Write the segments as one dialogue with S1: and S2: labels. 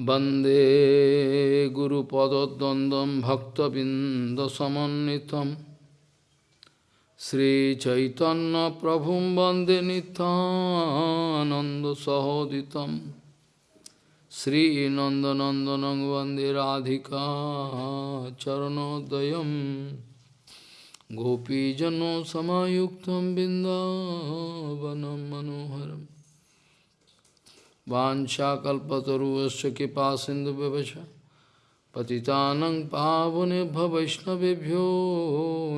S1: वन्दे गुरुपदद्वन्द्वं भक्तबिन्दसमन्वितं श्रीचैतन्यप्रभुं वन्दे नितानन्दसहोदितं श्रीनन्दनन्दनं वन्दे राधिका चरणोदयं गोपीजनसमायुक्तं बिन्दावनं मनोहरम् वाशाकल्पतरुश कृपा सिंधु पति पतितानंग पावने वैष्णवभ्यो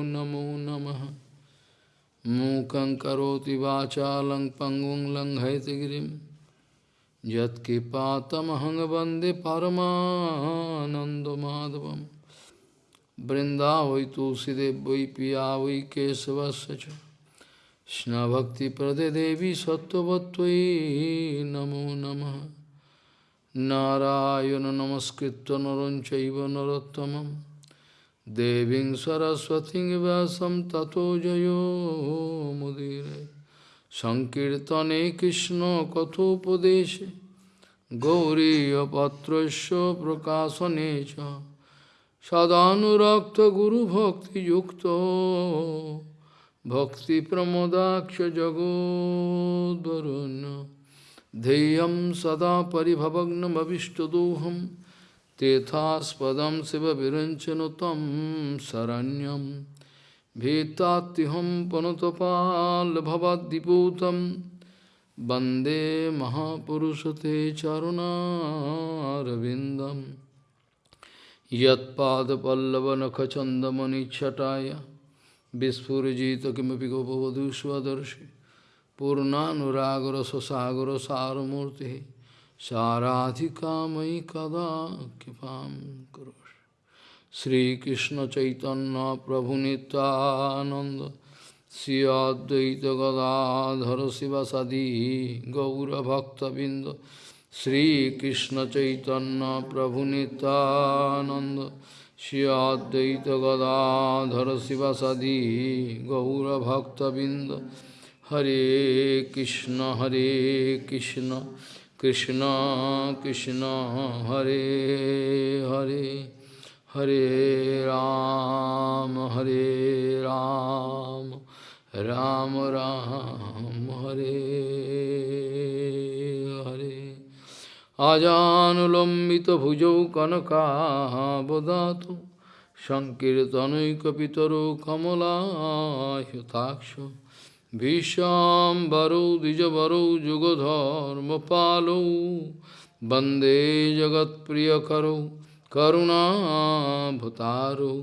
S1: नमो नम। मूक पंगु वाचा लंग पंगुं लंघयतगिरी वंदे परमाधव बृंदा वै तुलसीदेव वै पिया वै केशवश কৃষ্ণভক্তিপ্রদে দেবী সত্যবত্তয়ী, নমো নম। নারায়ণ নমস্কৃত নরঞ্চৈব নরোত্তম দেবীং সরস্বতী ব্যাসম ততো জয়োমুদীর সংকীর্তনে কৃষ্ণ কথোপদেশে। গৌরীপত্র প্রকাশনে সদানুরক্ত গুরুভক্তিযুক্ত। Bhakti Pramodaksha Jagodvarun Deyam Sada Paribhavagnam Avishtadoham. Tethaspadam Siva Viranchanotam Saranyam. Bhetatiham Panotapal Bhavadiputam Bande Mahapurusate Charuna Ravindam Yat Pada Pallavanakachandamani Chataya. বিস্ফুরজিত কিমপি গোপবধূ স্বদর্শী পূর্ণানুরাগর সসাগর সারমূর্তি সারাধিকাময়ী কদা কৃপা করো শ্রীকৃষ্ণ চৈতন্য প্রভু নিত্যানন্দ শ্রী অদ্বৈত গদাধর শিবাসাদি গৌরভক্তবৃন্দ শ্রীকৃষ্ণ চৈতন্য প্রভু নিত্যানন্দ श्रियाद्वैत गदाधर शिव शिवसदी गौरभक्तबिंद हरे कृष्ण हरे कृष्ण कृष्ण कृष्ण हरे हरे हरे राम हरे राम राम, राम हरे। আজানুলম্বিতভুজৌ কনকাবদাত সংকীর্তনৈকপিতরো কমলাহ্যতাক্ষ ভীষ্মরৌ দ্বিজবরৌ যুগধর্মপালৌ বন্দে জগৎপ্রিয়করৌ করুণাভতারৌ।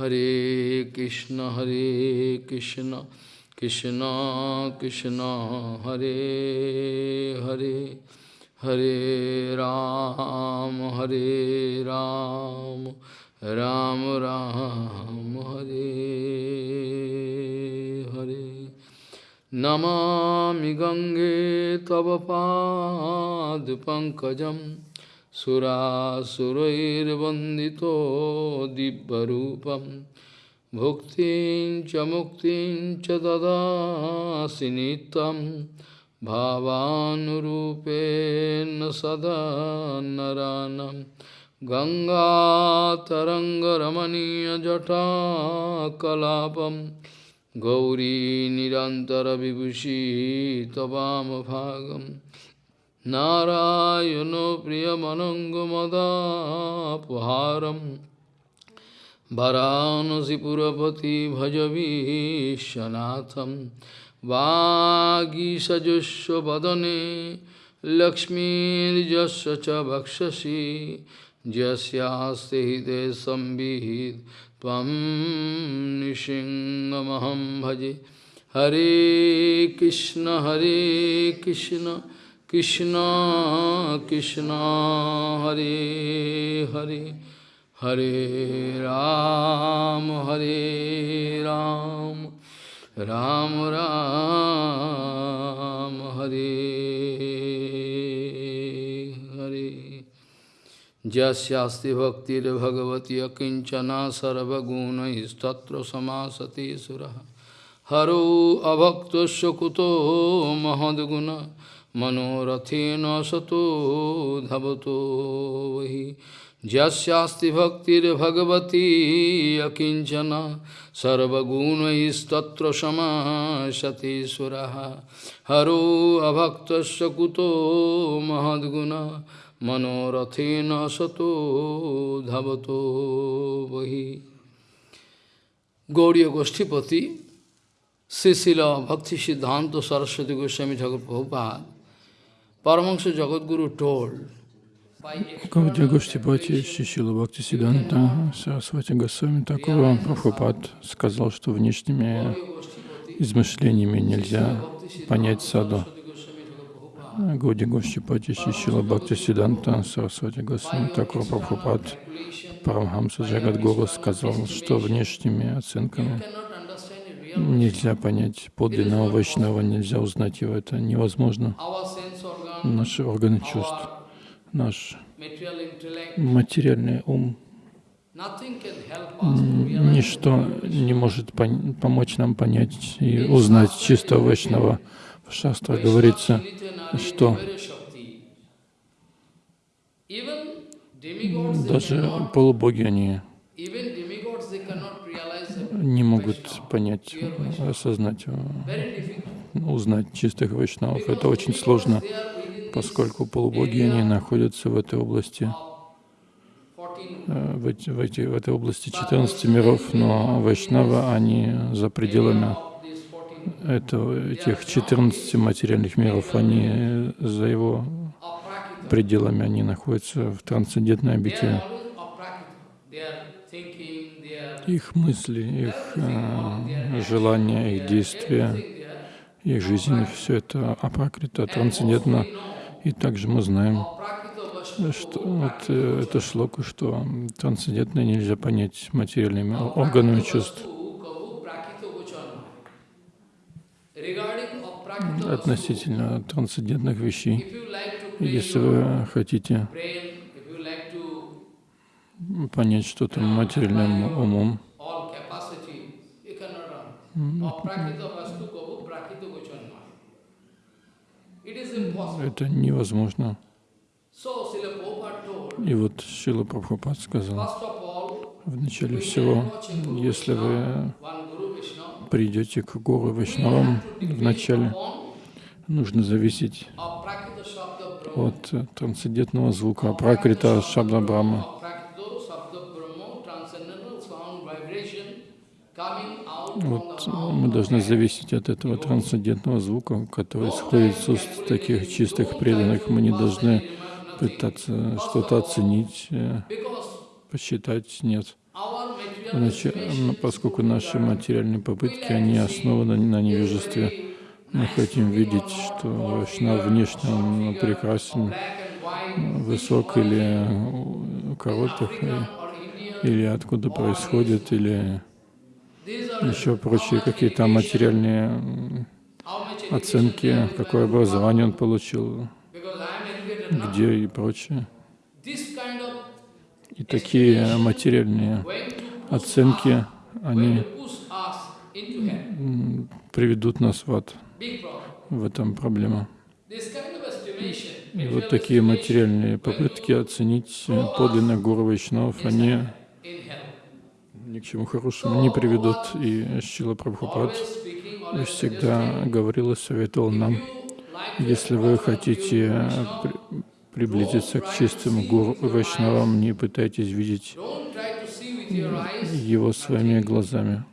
S1: হরে কৃষ্ণ হরে কৃষ্ণ কৃষ্ণ কৃষ্ণ, হরে Hare. Hare Ram, Hare Ram, Ram Ram, Hare Hare. Namami Gange Tava Pad Pankajam Surasurairvandito Dibbarupam Bhuktin Chamuktin Chadada Sinitam भावानुरूपेण सदा नरानं गङ्गातरङ्गरमणीयजटाकलापं गौरी निरन्तरविभूषी त्ववामभागं नारायणो प्रियमनङ्गमदापहारं वरानसिपुरपति भजवीशनाथम् वागीषजुष्व वदने लक्ष्मीर्जस्व च यस्यास्ते हृदय संविहित निशिङ्गमहं भजे। हरे कृष्ण हरे कृष्ण कृष्ण कृष्ण, हरे हरे हरे राम हरे राम। राम राम हरे हरे जस्यास्ति भक्तिर्भगवती अकिञ्चना सर्वगुणैस्तत्र समासते सुरः हरो अभक्तस्य कुतो महद्गुण मनोरथेन सतो धवतो वही যস্যাস্তি ভক্তির ভগবতী অকিঞ্চন সর্বগুণ সমাশতি সমাসতীশ্বর হর অভক্ত কুতো মহদ্গুণ মনোরথেন সত ধাবত বহি গৌরীয় গোষ্ঠীপতি শ্রীশীল ভক্তি সিদ্ধান্ত সরস্বতী গোস্বামী ঠাকুর Prabhupada Paramahansa Jagadguru told
S2: Гаудия Гоштипати Шишила Бхакти Сиданта Сарасвати Госвами Такова Прабхупад сказал, что внешними измышлениями нельзя понять саду. Гауди Гоштипати Шишила Бхакти Сиданта Сарасвати Госвами Такова Прабхупад Парамхамса Джагадгуру сказал, что внешними оценками нельзя понять подлинного Вайшнава, нельзя узнать его, это невозможно. Наши органы чувств наш материальный ум, ничто не может помочь нам понять и узнать чистого Вайшнава. В Шастре говорится, что даже полубоги, они не могут понять, осознать, узнать чистых вайшнавов. Это очень сложно поскольку полубоги, они находятся в этой области, э, в, эти, в, эти, в этой области 14 миров, но Вайшнава, они за пределами этого, этих 14 материальных миров, они за его пределами, они находятся в трансцендентной обители. Их мысли, их э, желания, их действия, их жизнь, все это апракрита, трансцендентно и также мы знаем, что вот э, это шлоку, что трансцендентное нельзя понять материальными органами чувств. Относительно трансцендентных вещей, если вы хотите понять что-то материальным умом, это невозможно. И вот Шила Прабхупад сказал, в начале всего, если вы придете к Гуру Вайшнавам, вначале нужно зависеть от трансцендентного звука, пракрита Шабда Брахма. Вот мы должны зависеть от этого трансцендентного звука, который исходит уст таких чистых преданных. Мы не должны пытаться что-то оценить, э, посчитать. Нет. Иначе, поскольку наши материальные попытки, они основаны на невежестве, мы хотим видеть, что Вайшнав внешне он прекрасен, высок или коротких, или откуда происходит, или еще прочие какие-то материальные оценки, какое образование он получил, где и прочее. И такие материальные оценки, они приведут нас в ад. В этом проблема. И вот такие материальные попытки оценить подлинных гуру Вайшнавов, они ни к чему хорошему не приведут. И Шила Прабхупад всегда говорил и советовал нам, если вы хотите приблизиться к чистым гуру Вайшнавам, не пытайтесь видеть его своими глазами.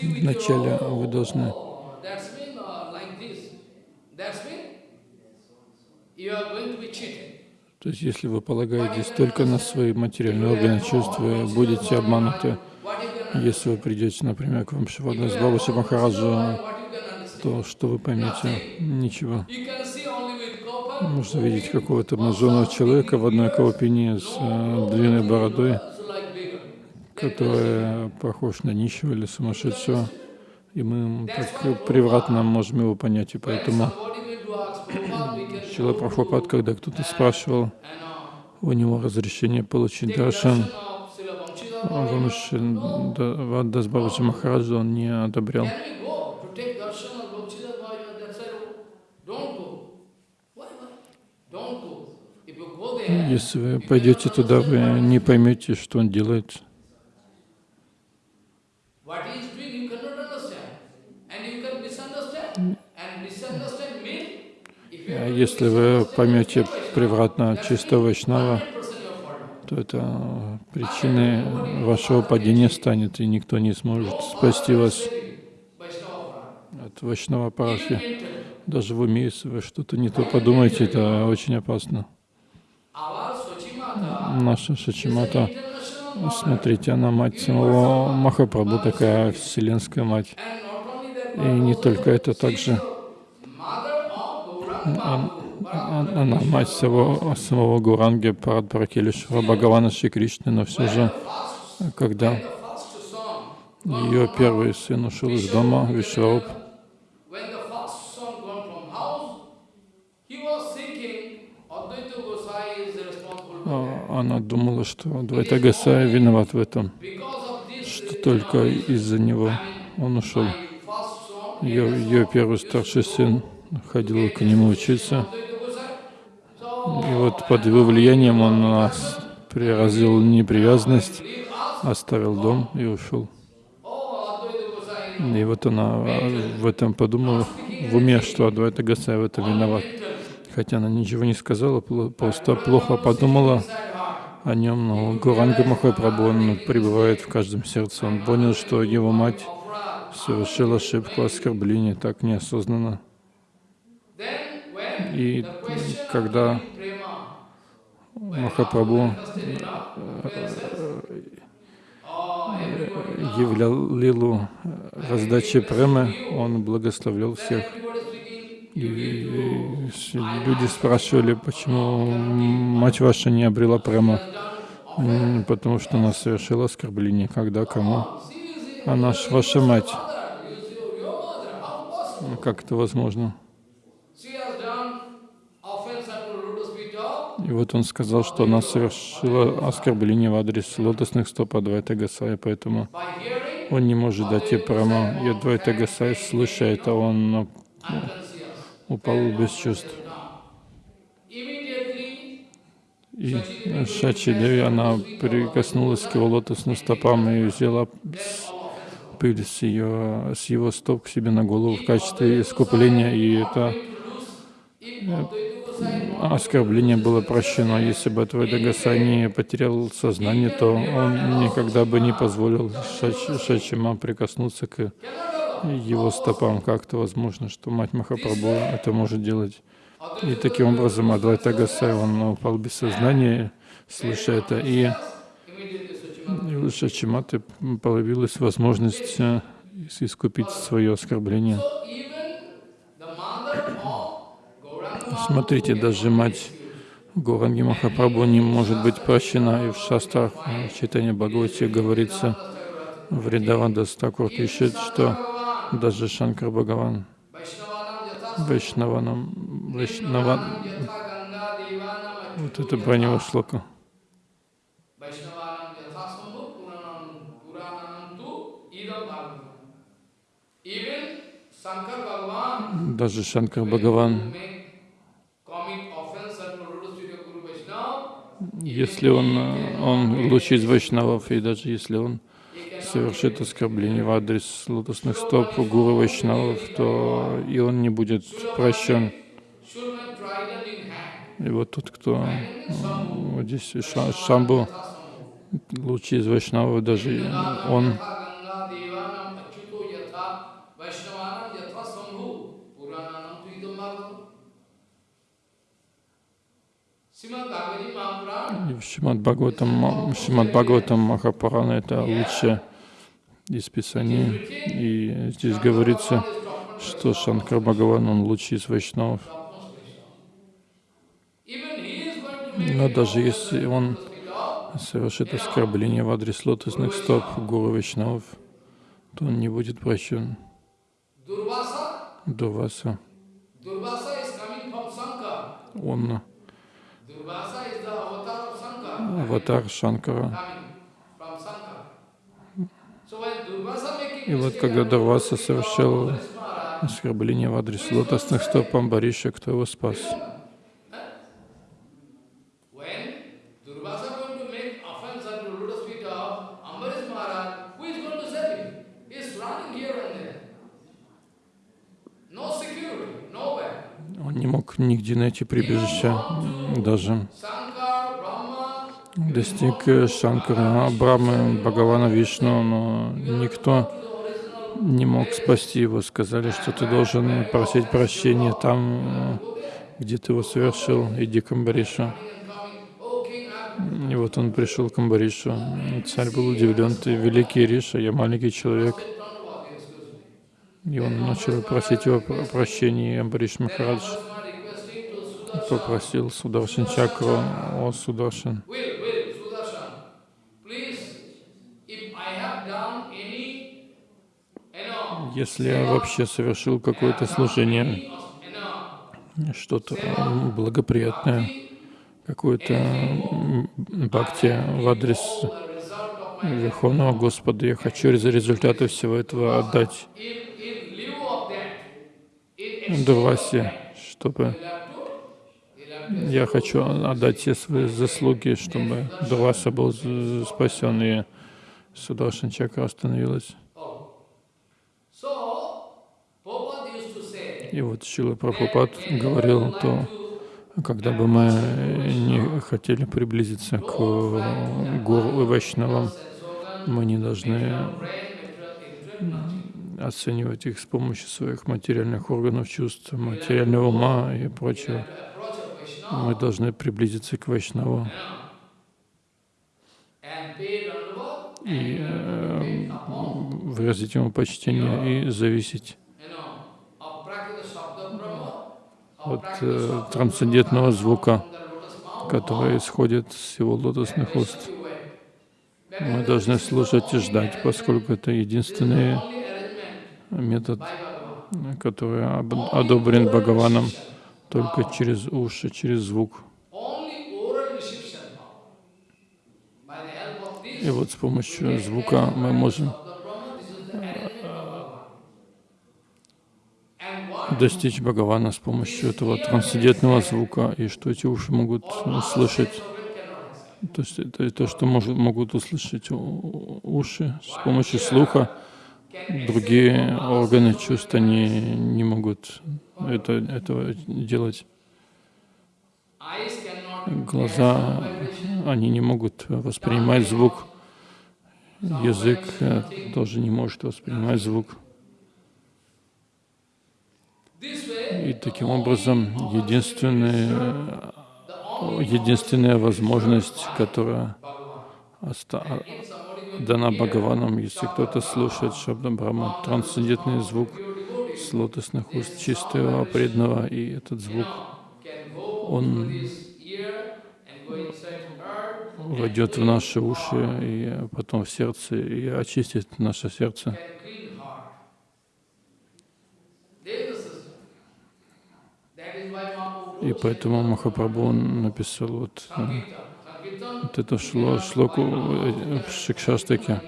S2: Вначале вы должны you are going. То есть, если вы полагаетесь только на свои материальные органы чувств, вы будете обмануты. Если вы придете, например, к Вамшиваду с Бабуши Махараджу, то что вы поймете? Ничего. Можно видеть какого-то обнаженного человека в одной каупине с э, длинной бородой, который похож на нищего или сумасшедшего, и мы так превратно можем его понять, и поэтому Шила Прабхупад, когда кто-то спрашивал у него разрешение получить даршан, Ваддас Бабаджи Махараджа он не одобрял. Если вы пойдете туда, вы не поймете, что он делает. Если вы поймете превратно чистого Вайшнава,
S1: 100% you have fallen.
S2: то это причиной вашего падения станет, и никто не сможет спасти вас от Вайшнава.
S1: Mentally.
S2: Даже в уме, если вы что-то не то подумаете, это очень опасно. Наша Шачимата, смотрите, она мать самого Махапрабху, такая вселенская мать. И не только это, также она мать самого, самого Гуранги Парадпаракелишвара Бхагавана Шри Кришны, но все же, когда ее первый сын ушел из дома, а, она думала, что Двайта Гасая виноват в этом, что только из-за него он ушел. Ее, ее первый старший сын ходил к нему учиться, и вот под его влиянием он нас развил непривязанность, оставил дом и ушел. И вот она а, в этом подумала в уме, что Адвайта Гасай в этом виноват. Хотя она ничего не сказала, просто плохо подумала о нем, но Гуранга Махапрабху, он пребывает в каждом сердце. Он понял, что его мать совершила ошибку оскорбления так неосознанно. И когда Махапрабху являл лилу раздачи премы, он благословлял всех. И, люди спрашивали, почему мать ваша не обрела према. М, Потому что она совершила оскорбление. Когда, кому? Она ж ваша мать. Как это возможно? И вот он сказал, что она совершила оскорбление в адрес лотосных стоп Адвайта Гасая, поэтому он не может дать ей прама. И Адвайта Гасай, слыша это, он ну, упал без чувств. И Шачи Деви, она прикоснулась к его лотосным стопам и взяла пыль с, ее, с его стоп к себе на голову в качестве искупления, и это оскорбление было прощено. Если бы Адвайта Гасай не потерял сознание, то он никогда бы не позволил Шач- Шачима прикоснуться к его стопам. Как-то возможно, что мать Махапрабху это может делать. И таким образом Адвайта Гасай, он упал без сознания, слыша это, и и у Шачиматы появилась возможность э, искупить свое оскорбление. Смотрите, даже мать Гуранги Махапрабху не может быть прощена, и в шастрах э, в читании Бхагавати говорится, Вридаванда Стакур пишет, что даже Шанкар Бхагаван Вайшнаванам, Вайшнава, вот это про него шлока. Даже Шанкар Бхагаван, если он, он луч из Вайшнавов, и даже если он совершит оскорбление в адрес лотосных стоп Гуру Вайшнавов, то и он не будет прощен. И вот тот, кто вот здесь Ша- Шамбу, лучи из Вайшнавов, даже он Шримад Бхагаватам, Шримад Бхагаватам Махапарана это лучшее из Писаний. И здесь говорится, что Шанкар Бхагаван, он лучший из Вайшнавов. Но даже если он совершит оскорбление в адрес лотосных стоп Гуру Вайшнавов, то он не будет прощен. Дурваса, он
S1: ну,
S2: аватар Шанкара. И вот когда Дурваса совершил оскорбление в адрес лотосных стоп Амбариша, кто его спас?
S1: Он не
S2: мог нигде найти прибежища, даже достиг Шанкара, Брамы, Бхагавана Вишну, но никто не мог спасти его. Сказали, что ты должен просить прощения там, где ты его совершил, иди к Амбаришу. И вот он пришел к Амбаришу. Царь был удивлен, ты великий Риша, я маленький человек. И он начал просить его про- прощения, и Амбариш Махарадж попросил Сударшин Чакру, о Сударшин, если я вообще совершил какое-то служение, что-то благоприятное, какое-то м, бхакти в адрес Верховного Господа, я хочу из результата всего этого отдать. Дурвасе, чтобы я хочу отдать все свои заслуги, чтобы Дурваса был спасен, и Сударшин Чакра остановилась. И вот Шила Прабхупад говорил то, когда бы мы не хотели приблизиться к гуру и вайшнавам, мы не должны оценивать их с помощью своих материальных органов чувств, материального ума и прочего. Мы должны приблизиться к вайшнаву и э, выразить ему почтение и зависеть от э, трансцендентного звука, который исходит с его лотосных уст. Мы должны слушать и ждать, поскольку это единственный метод, который об- одобрен Бхагаваном только через уши, через звук. И вот с помощью звука мы можем
S1: what
S2: достичь Бхагавана с помощью этого трансцендентного звука, и что эти уши могут слышать.
S1: organ cannot accept.
S2: То есть это то, что могут услышать уши с помощью слуха. Другие органы чувств, они не могут это, этого делать. Глаза, они не могут воспринимать звук. Язык э, тоже не может воспринимать звук. И таким образом единственная, единственная возможность, которая оста- дана Бхагаваном, если кто-то слушает Шабда Брахма, трансцендентный звук с лотосных уст чистого преданного, и этот звук, он войдет в наши уши и потом в сердце, и очистит наше сердце. И поэтому Махапрабху написал вот, э, вот это шло, шлоку э, в Шикшаштаке,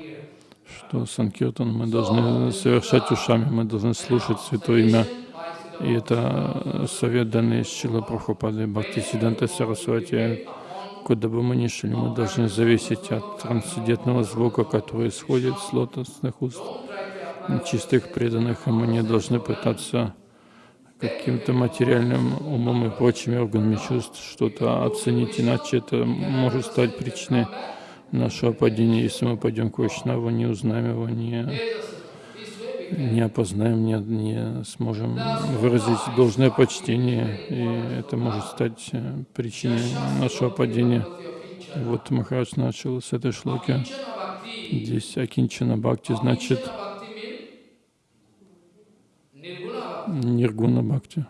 S2: что Санкиртан мы должны совершать ушами, мы должны слушать Святое Имя. И это совет, данный Шила Прабхупады Бхакти Сиданта Сарасвати. Куда бы мы ни шли, мы должны зависеть от трансцендентного звука, который исходит с лотосных уст чистых преданных, и мы не должны пытаться каким-то материальным умом и прочими органами чувств что-то оценить, иначе это может стать причиной нашего падения, если мы пойдем к Вайшнаву, не узнаем его, не, не опознаем, не, не сможем выразить должное почтение, и это может стать э, причиной нашего падения. Вот Махарадж начал с этой шлоки. Здесь Акинчана Бхакти значит Ниргуна Бхакти.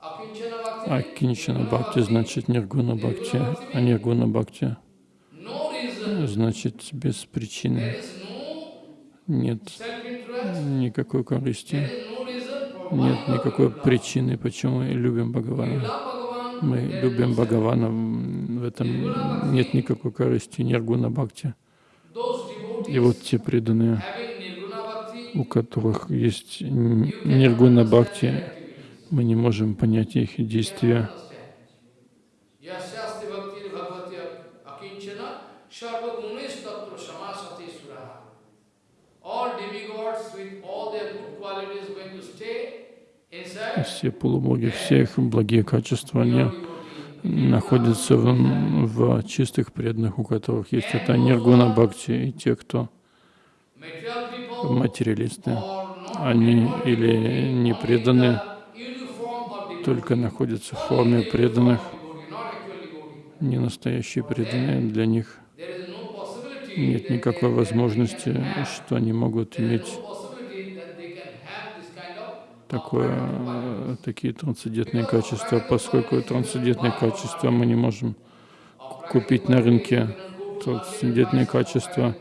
S2: А Кинчана Бхакти значит Ниргуна Бхакти, а Ниргуна Бхакти значит без причины. Нет никакой корысти, нет никакой причины, почему мы любим Бхагавана. Мы любим Бхагавана, в этом нет никакой корысти, Ниргуна Бхакти. И вот те преданные, у которых есть Ниргуна Бхакти, мы не можем понять их действия.
S3: Все полубоги, все их благие качества, они находятся в, в чистых преданных, у которых есть это ниргуна бхакти, и те, кто материалисты, они или не преданы, только находятся в форме преданных, не настоящие преданные. Для них нет никакой возможности, что они могут иметь такое, такие трансцендентные качества, поскольку трансцендентные качества мы не можем купить на рынке. Трансцендентные качества,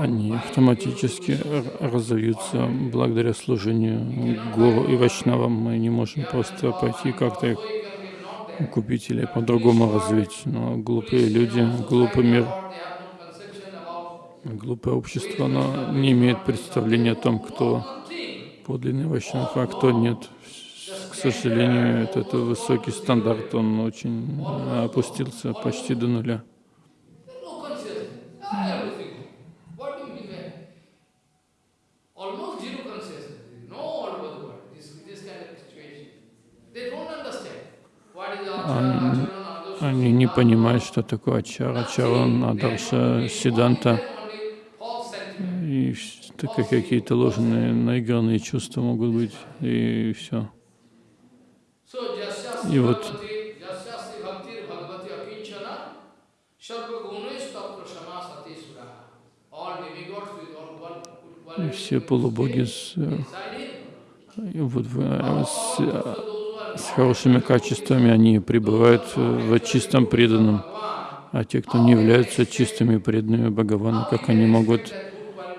S3: они автоматически разовьются благодаря служению гуру и вайшнавам. Мы не можем просто пойти как-то их купить или по-другому развить. Но глупые люди, глупый мир, глупое общество, оно не имеет представления о том, кто подлинный вайшнав, а кто нет. К сожалению, этот высокий стандарт, он очень опустился почти до нуля. Понимают, что такое ачара, ачаран, адарша, сиданта. И вс- только какие-то ложные, наигранные чувства могут быть, и все.
S2: И вот
S3: И все полубоги с, э, вот э, с, с хорошими качествами, они пребывают э, в чистом преданном. А те, кто не являются чистыми преданными Бхагавану, как они могут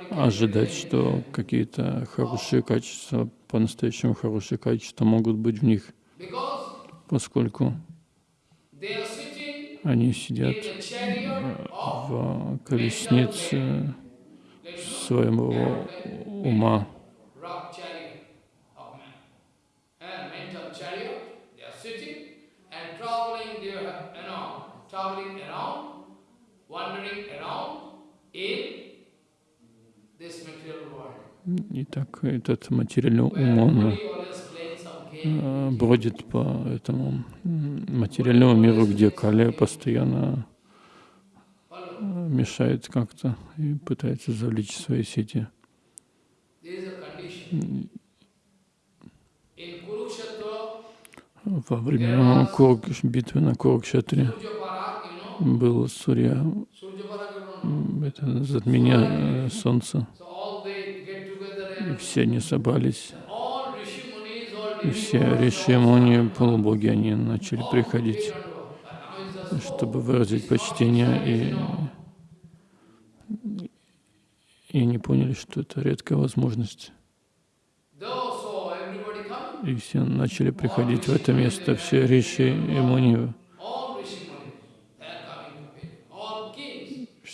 S3: ожидать, что какие-то хорошие качества, по-настоящему хорошие качества могут быть в них, поскольку они сидят в колеснице своего ума.
S2: rock chariot of man. And mental chariot, they are sitting and traveling there, you know, traveling around, wandering around in this material world.
S3: Итак, этот материальный ум, он э, бродит по этому материальному миру, где Кали постоянно э, мешает как-то и пытается завлечь свои сети. Во время битвы на Курукшетре был Сурья, это затмение э, солнца, и все они собрались, и все
S2: demigods,
S3: риши, муни, полубоги, они начали приходить, чтобы выразить почтение, и, и они поняли, что это редкая возможность. И все начали приходить в это место, все риши и муни,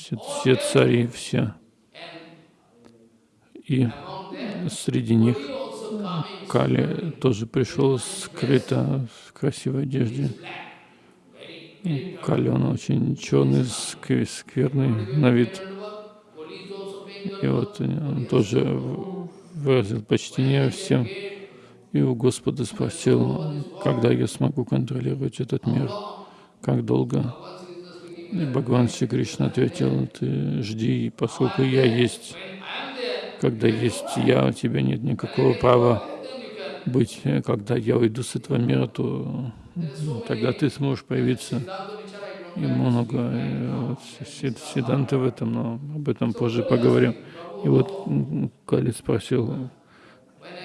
S3: все, все цари, все. И среди них Кали тоже пришел скрыто в красивой одежде. Кали, он очень черный, скв- скверный на вид. И вот он тоже выразил почтение всем. И у Господа спросил, когда я смогу контролировать этот мир, как долго. И Бхагаван Шри Кришна ответил, ты жди, поскольку я есть. Когда есть я, у тебя нет никакого права быть. Когда я уйду с этого мира, то м, тогда ты сможешь появиться. И много вот, си- сиданты в этом, но об этом позже поговорим. И вот Кали спросил,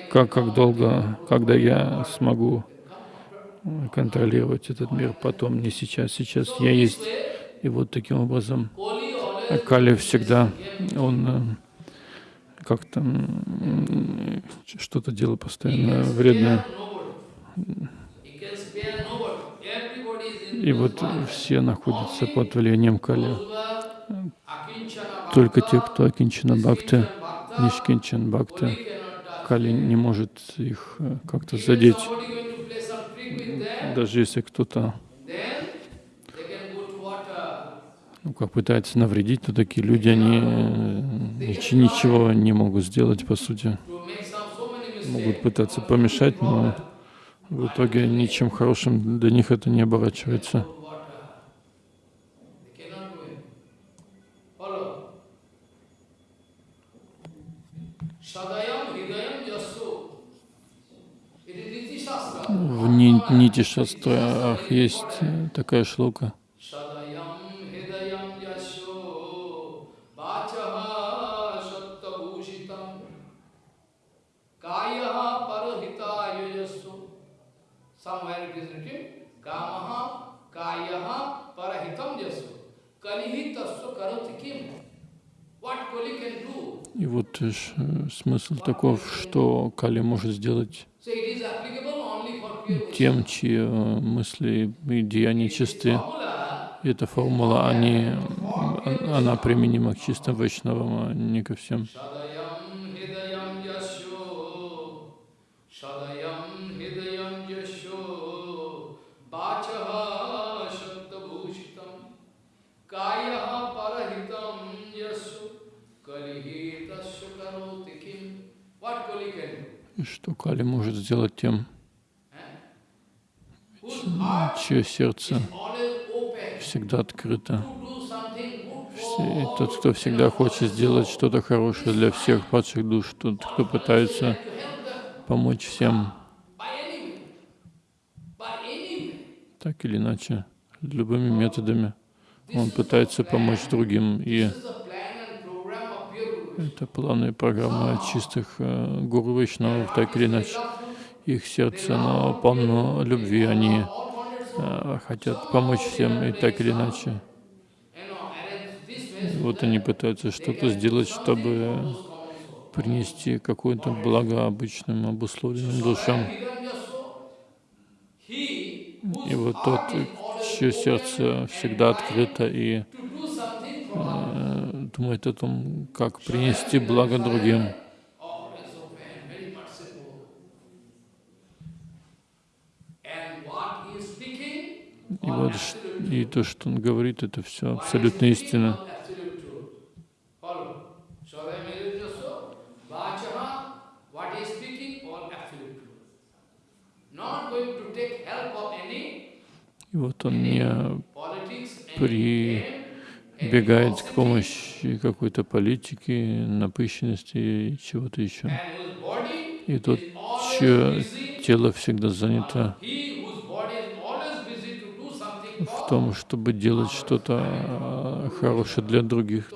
S3: как, как долго, когда я смогу э, контролировать этот мир потом, не сейчас, сейчас я есть. И вот таким образом Кали всегда, он э, как-то что-то делал постоянно вредное. И вот все находятся под влиянием Кали. Только те, кто Акинчина Бхакти, Нишкинчан Бхакти. Кали не может их э, как-то задеть. Даже если кто-то ну, как пытается навредить, то такие люди, они э, нич- ничего не могут сделать, по сути.
S2: Могут пытаться помешать, но в итоге ничем хорошим для них это не оборачивается. В Нити Шастрах есть такая шлока. И вот э, смысл таков, что Кали может сделать тем, чьи э, мысли и деяния чисты. И эта формула, они, она применима к чистым вайшнавам, а не ко всем. Что Кали может сделать тем, чье сердце всегда открыто. И тот, кто всегда хочет сделать что-то хорошее для всех падших душ, тот, кто пытается помочь всем, так или иначе, любыми методами, он пытается помочь другим. И это планы и программы чистых э, гуру Вайшнавов, так или иначе. Их сердце, оно полно любви, они э, хотят помочь всем, и так или иначе. Вот они пытаются что-то сделать, чтобы принести какое-то благо обычным обусловленным душам. И вот тот, чье сердце всегда открыто и думает о том, как принести благо другим. И вот и то, что он говорит, это все абсолютно истина. И вот он не при бегает к помощи какой-то политики, напыщенности и чего-то еще. И тот, чье тело всегда занято в том, чтобы делать что-то а, хорошее для других.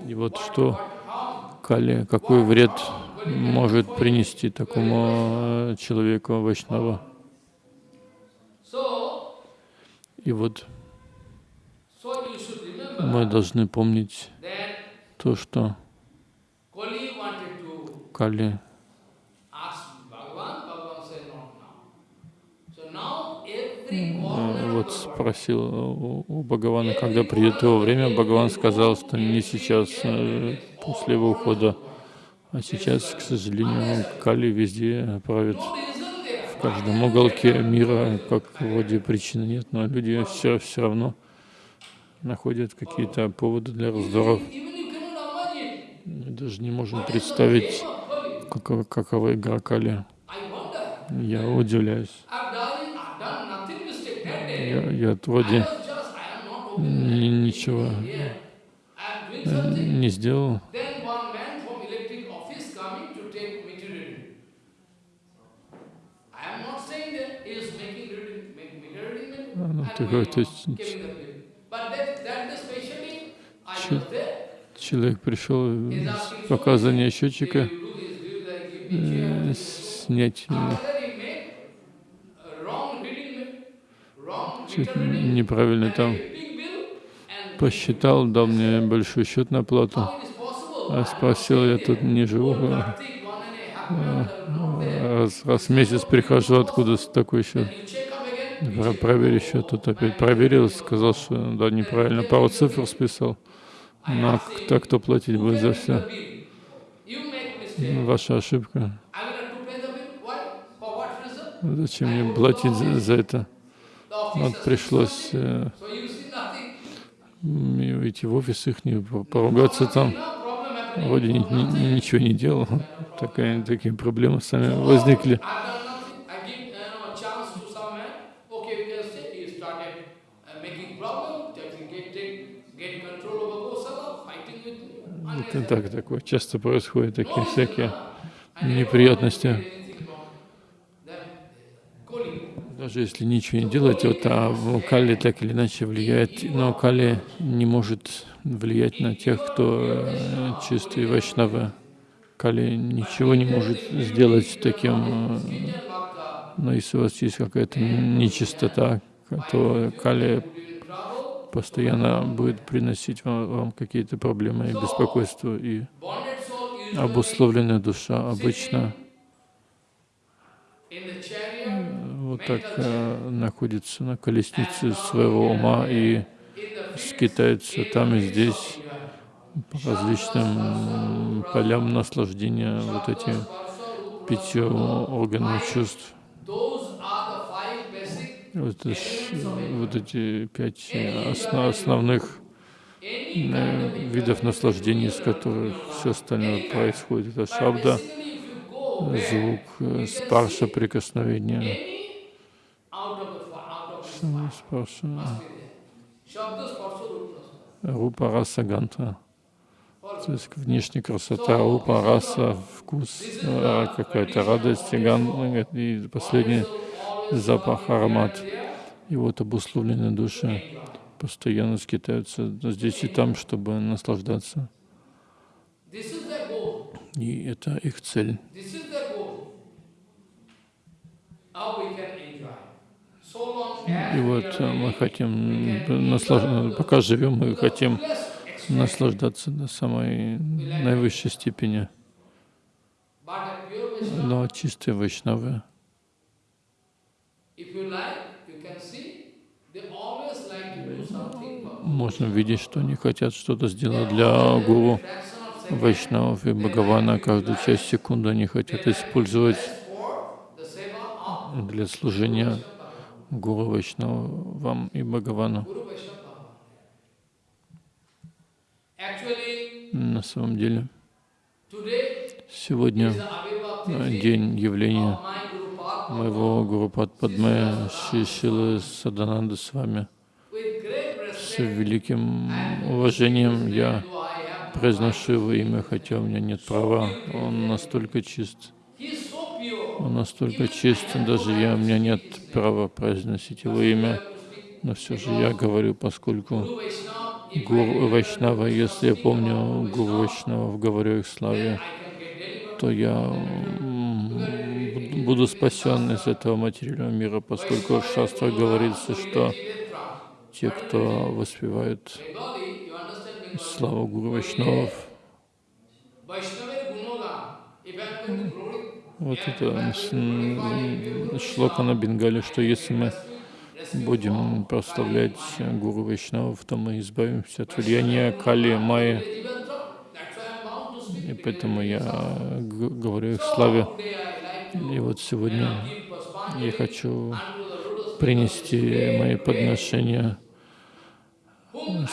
S2: И вот что Кали, какой вред может принести такому а, человеку Вайшнава. И вот мы должны помнить то, что Кали вот спросил у, у Бхагавана, когда придет его время, Бхагаван сказал, что не сейчас, э, после его ухода, а сейчас, к сожалению, Кали везде правит в каждом уголке мира, как вроде причины нет, но люди все, все равно находят какие-то поводы для раздоров. Мы даже не можем представить, какова, какова игра Кали. Я удивляюсь. Я, я вроде ничего не сделал. Такой, то есть, человек пришел с показания счетчика э, снять чуть неправильно там посчитал, дал мне большой счет на плату. А спросил, я тут не живу. А, раз, раз в месяц прихожу, откуда такой счет? Проверь еще, тут опять проверил, сказал, что да, неправильно, пару цифр списал. Но кто, кто платить будет за все? Ваша ошибка. Зачем мне платить за, за это? Вот пришлось э, идти в офис их, поругаться там. вроде ни, ни, ничего не делал, такая, такие проблемы сами возникли. Это так, такое часто происходит, такие всякие неприятности. Даже если ничего не делать, вот, а Кали так или иначе влияет, но Кали не может влиять на тех, кто э, чистый Вайшнава. Кали ничего не может сделать таким, э, но если у вас есть какая-то нечистота, то Кали постоянно будет приносить вам, вам какие-то проблемы и беспокойство. И обусловленная душа обычно вот так э, находится на колеснице своего ума и скитается там и здесь по различным полям наслаждения, вот эти пятью органами чувств. Вот, вот эти пять основ, основных э, видов наслаждений, из которых все остальное происходит. Это шабда, звук, э, спарша, прикосновение, спарша, рупа, раса, гантра. То есть внешняя красота, рупа, раса, вкус, э, какая-то радость, и последний запах, аромат. И вот обусловленные души постоянно скитаются здесь и там, чтобы наслаждаться. И это их цель. И вот мы хотим, наслаж... пока живем, мы хотим наслаждаться до самой наивысшей степени. Но чистые вайшнавы, можно видеть, что они хотят что-то сделать для гуру. Вайшнавов и Бхагавана. Каждую часть секунды они хотят использовать для служения Гуру Вайшнавам и Бхагавану. На самом деле, сегодня день явления моего Гуру Падме Шишилы Садананда с вами. С великим уважением я произношу его имя, хотя у меня нет права. Он настолько чист. Он настолько чист, даже я, у меня нет права произносить его имя. Но все же я говорю, поскольку Гуру Вайшнава, если я помню Гуру Вайшнава, говорю их славе, то я буду спасен из этого материального мира, поскольку в шастрах говорится, что те, кто воспевают славу Гуру Вайшнавов, вот это шлока на Бенгале, что если мы будем прославлять Гуру Вайшнавов, то мы избавимся от влияния Кали, Майи. И поэтому я говорю их славе. И вот сегодня я хочу принести мои подношения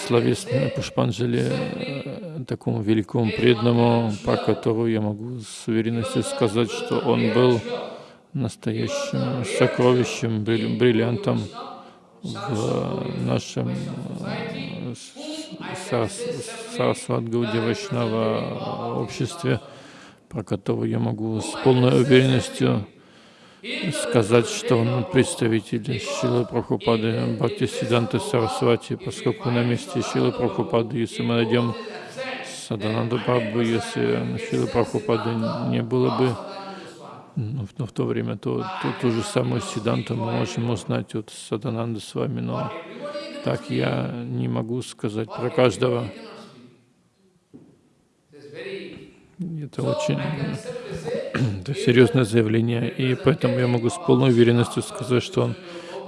S2: словесные Пушпанджали э, такому великому преданному, по которому я могу с уверенностью сказать, что он был настоящим сокровищем, бриллиантом в нашем э, Сарасват-Гауди Вайшнава обществе, про которого я могу с полной уверенностью сказать, что он представитель Шилы Прабхупады Бхакти Сиданты Сарасвати, поскольку на месте Шилы Прабхупады, если мы найдем Садананду Прабху, если Шилы Прабхупады не было бы, но в, в то время то, то, ту же самую Сиданту мы можем узнать от Садананды с вами, но так я не могу сказать про каждого. Это очень серьезное заявление, и поэтому я могу с полной уверенностью сказать, что он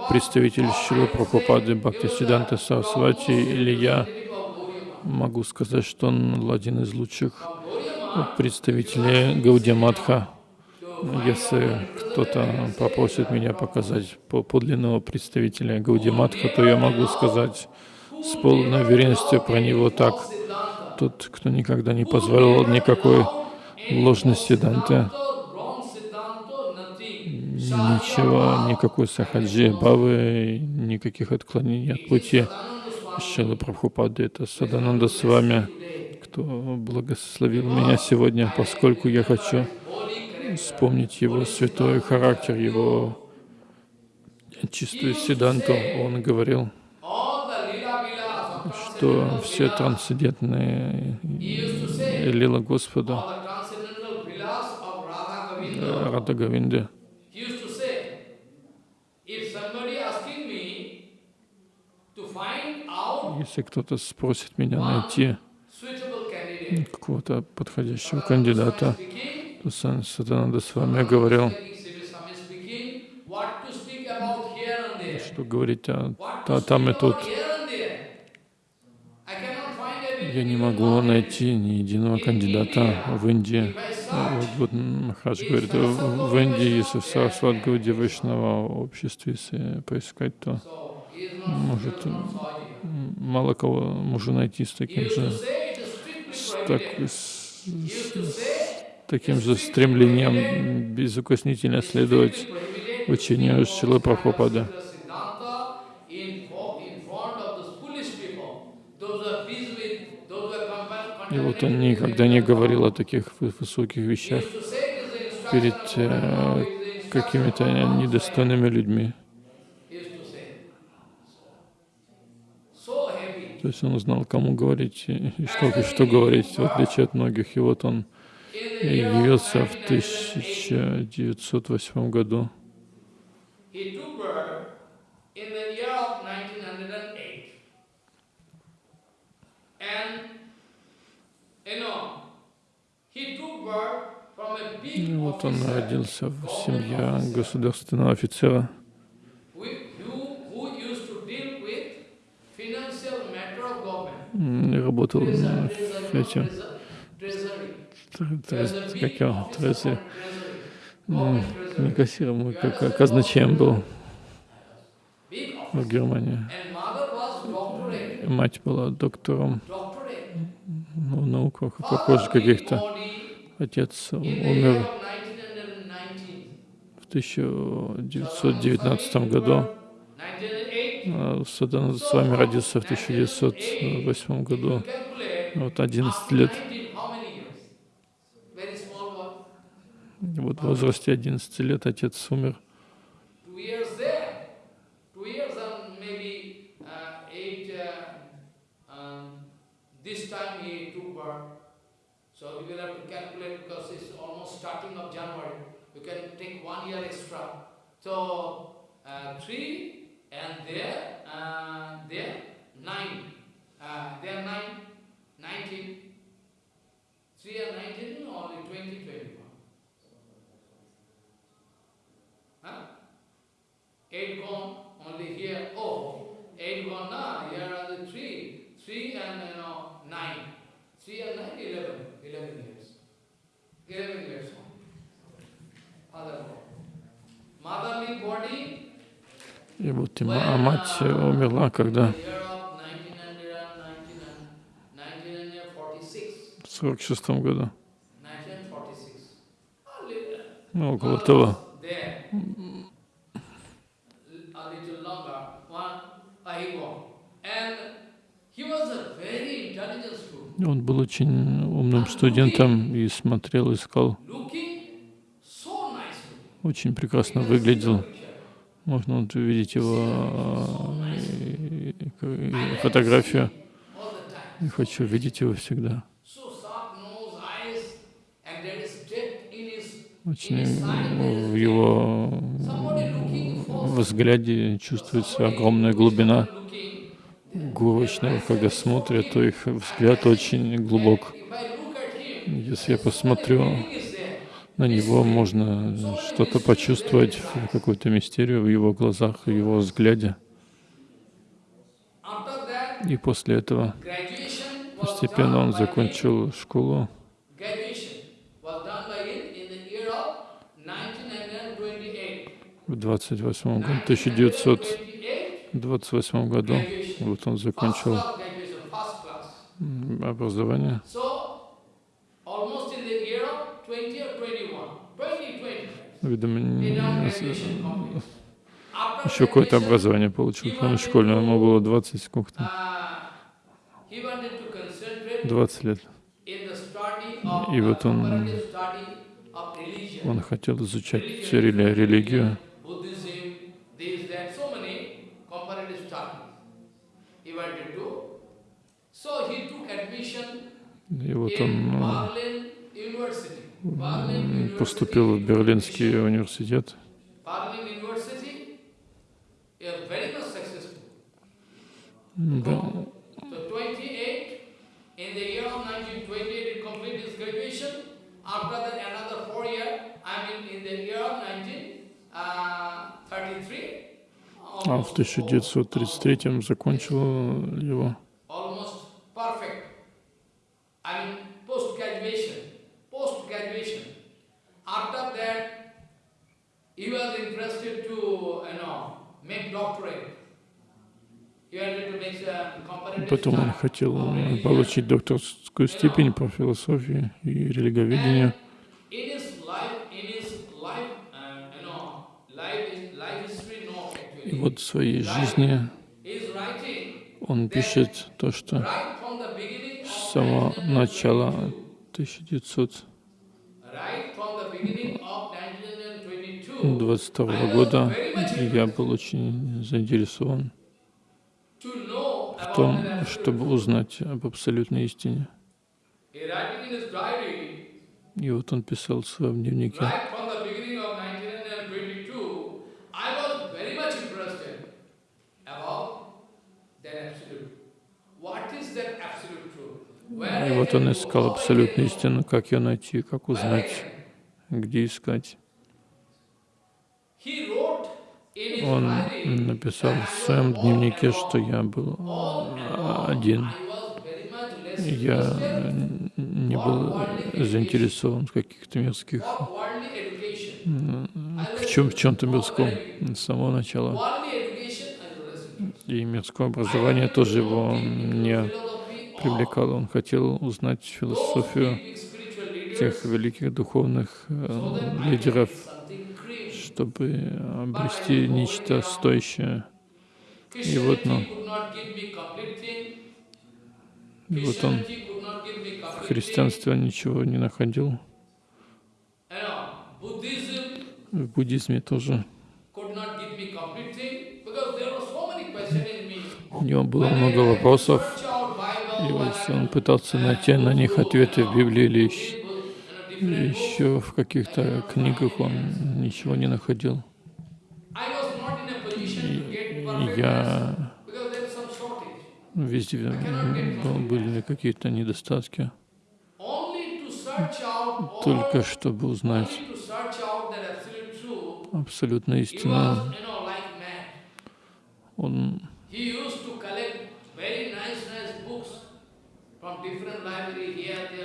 S2: представитель Шилы Прабхупады Бхактисиданта Сарасвати, или я могу сказать, что он один из лучших представителей Гаудиаматха. Если кто-то попросит меня показать подлинного представителя Гаудиаматха, то я могу сказать с полной уверенностью про него так. Тот, кто никогда не позволил никакой ложной сиданты, ничего, никакой сахаджи, бавы, никаких отклонений от пути. Шила Прабхупады, это Садананда с вами, кто благословил меня сегодня, поскольку я хочу вспомнить его святой характер, его чистую седанту. Он говорил, что все трансцендентные лила Господа, Рада Гавинды, если кто-то спросит меня найти какого-то подходящего кандидата, то Сан Сатананда с вами говорил, что говорить о, о там и тут. Я не могу найти ни единого кандидата в Индии. Вот, вот Махарадж говорит, в Индии, если в Сарасват Гауди Вайшнава обществе, если поискать, то может мало кого можно найти с таким же, с, так, с, с таким же стремлением безукоснительно следовать учению Шилы Прабхупады. И вот он никогда не говорил о таких высоких вещах перед э, какими-то недостойными людьми. То есть он знал, кому говорить и что, и что говорить, в отличие от многих. И вот он явился в 1908 году. И вот он родился в семье государственного офицера. Работал этим, как его, трезы, не кассиром, как казначеем был в Германии. Мать была доктором в науках, похоже, каких-то. Отец умер в 1919 году. Садан с вами родился в 1908 году. Вот 11 лет. Вот в возрасте 11 лет отец умер. So you will have to calculate because it's almost starting of January. You can take one year extra. So uh, three and there, uh, there nine. Uh, there nine, nineteen. Three and nineteen, only twenty, twenty-one. Huh? Eight gone, only here. Oh, eight gone now. Here are the three. Three and you know nine. И вот а мать умерла, когда в сорок шестом году. Ну, около того. Он был очень умным студентом и смотрел, искал. Очень прекрасно выглядел. Можно вот увидеть его фотографию. Я хочу видеть его всегда. Очень в его взгляде чувствуется огромная глубина гуру когда смотрят, то их взгляд очень глубок. Если я посмотрю на него, можно что-то почувствовать, какую-то мистерию в его глазах, в его взгляде. И после этого постепенно он закончил школу. В 28 году, 1928 году вот он закончил образование.
S1: So, almost in the year of 20 or 21, 20, 20,
S2: Видимо, еще какое-то образование получил, по-моему, школьное. Ему было 20 сколько-то,
S1: uh, he wanted to concentrate
S2: 20 лет. И вот он-. Он хотел изучать рели- религию, и вот он ну, поступил в Берлинский университет. Да.
S1: So 28, in the year of 1928, he completed his graduation. After that, another four year, I mean, in the year of 1933,
S2: А в 1933 закончил его.
S1: He was interested to, you know, make doctorate.
S2: Потом он хотел э, получить докторскую степень по философии и религоведению. И вот в своей жизни он пишет то, что с самого начала
S1: 1900 2020
S2: года я был очень заинтересован в том, чтобы узнать об абсолютной истине. И вот он писал в своем дневнике. И вот он искал абсолютную истину, как ее найти, как узнать, где искать. Он написал в своем дневнике, что я был
S1: alone.
S2: один. Я не был заинтересован в каких-то мирских, в, чем, чем-то мирском с самого начала. И мирское образование тоже его не привлекало. Он хотел узнать философию тех великих духовных э, лидеров. Чтобы обрести нечто стоящее. И вот, ну. И вот он христианстве ничего не находил. В буддизме тоже. У него было много вопросов, и вот он пытался
S1: uh,
S2: найти на них ответы в Библии или еще, в каких-то книгах он ничего не находил. Я везде были какие-то недостатки. Только чтобы узнать абсолютную истину, он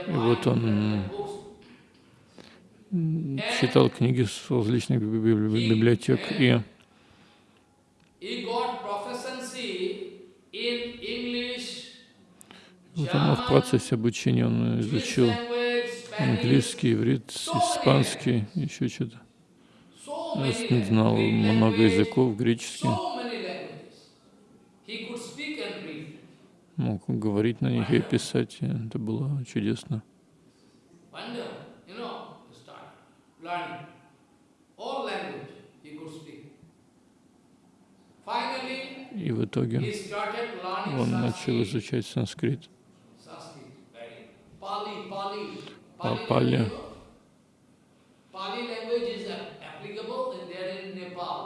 S2: И вот он читал книги с различных би- би- библиотек и он в процессе обучения он изучил английский, иврит, испанский, еще что-то. Он знал много языков, греческий, мог говорить на них и писать, и это было чудесно. И в итоге
S1: he started learning
S2: он начал
S1: Sanskrit.
S2: изучать санскрит.
S1: Sanskrit, very. Pali, Pali.
S2: Па-
S1: Pali,
S2: Пали.
S1: language, language.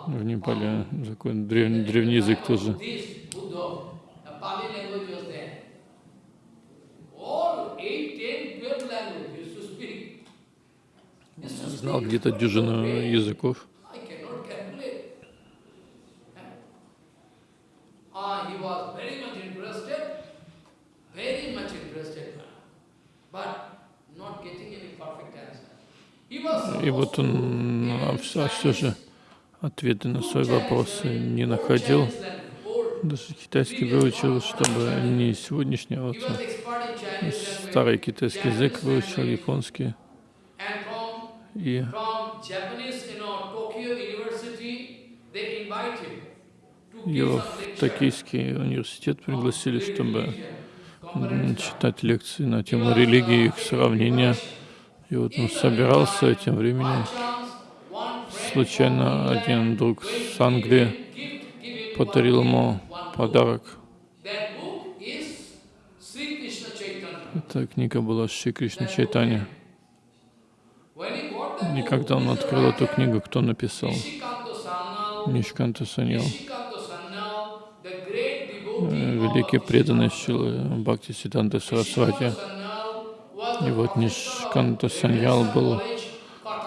S2: В Непале такой древ- древний язык тоже.
S1: Buddhist, Buddha, the Pali language was there. All 8, 10, 12 language used to speak. Used to
S2: Знал
S1: speak
S2: где-то
S1: wonderful
S2: дюжину
S1: way.
S2: языков.
S1: I cannot calculate. Ah, he was very much interested, very much interested, but not getting any perfect answer. He was
S2: И вот он а все, все же ответы на свои вопросы не находил. Даже китайский выучил, чтобы не сегодняшний, а вот старый китайский язык выучил, японский. И его в Токийский университет пригласили, чтобы читать лекции на тему религии и их сравнения. И вот он собирался этим временем. Случайно один друг с Англии подарил ему подарок. Эта книга была Шри Кришна Чайтани. И когда он открыл эту книгу, кто написал? Нишканта Саньял. Великий преданный Шилы Бхакти Сиданта Сарасвати. И вот Нишканта Саньял был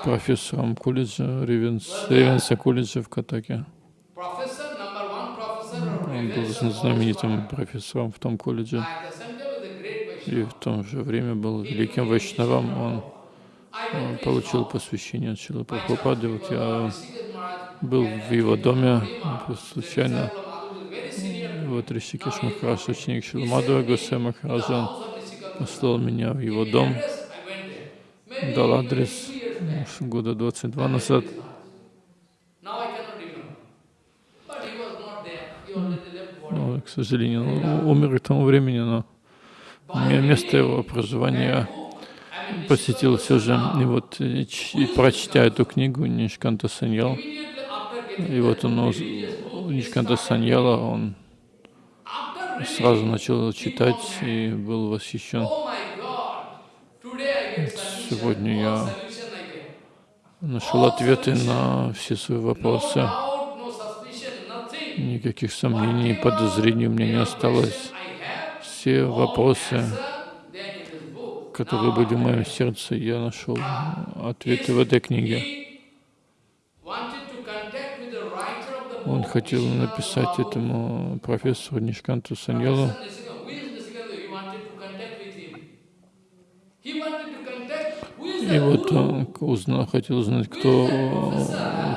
S2: профессором колледжа, Ревенс, Ревенса колледжа в Катаке. Он был знаменитым профессором в том колледже. И в то же время был великим вайшнавом. Он получил посвящение от Шилы Прабхупады. Вот я был в его доме случайно. Вот Ришикеш Махарадж, ученик Шилы Мадхава Госвами Махараджа, послал меня в его дом, дал адрес года 22 назад. Ну, к сожалению, умер к тому времени, но место его проживания посетил все же. И вот, и прочтя эту книгу Нишканта Саньял, и вот он, Нишканта Саньяла, он сразу начал читать и был восхищен. Сегодня я нашел ответы на все свои вопросы. Никаких сомнений, подозрений у меня не осталось. Все вопросы, которые были в моем сердце, я нашел ответы в этой книге. Он хотел написать этому профессору Нишканту Саньялу. И вот он узнал, хотел узнать, кто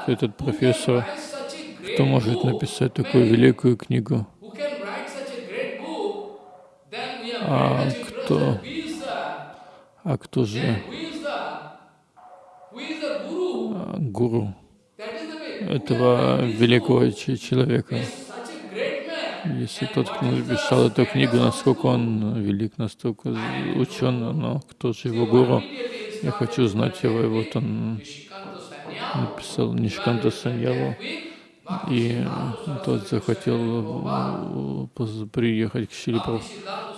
S2: этот профессор, кто может написать такую великую книгу. А кто, а кто же гуру? этого великого человека. Если тот, кто написал эту книгу, насколько он велик, настолько учен, но кто же его гуру? Я хочу знать его. И вот он написал Нишканта Саньяву, и тот захотел приехать к Шиле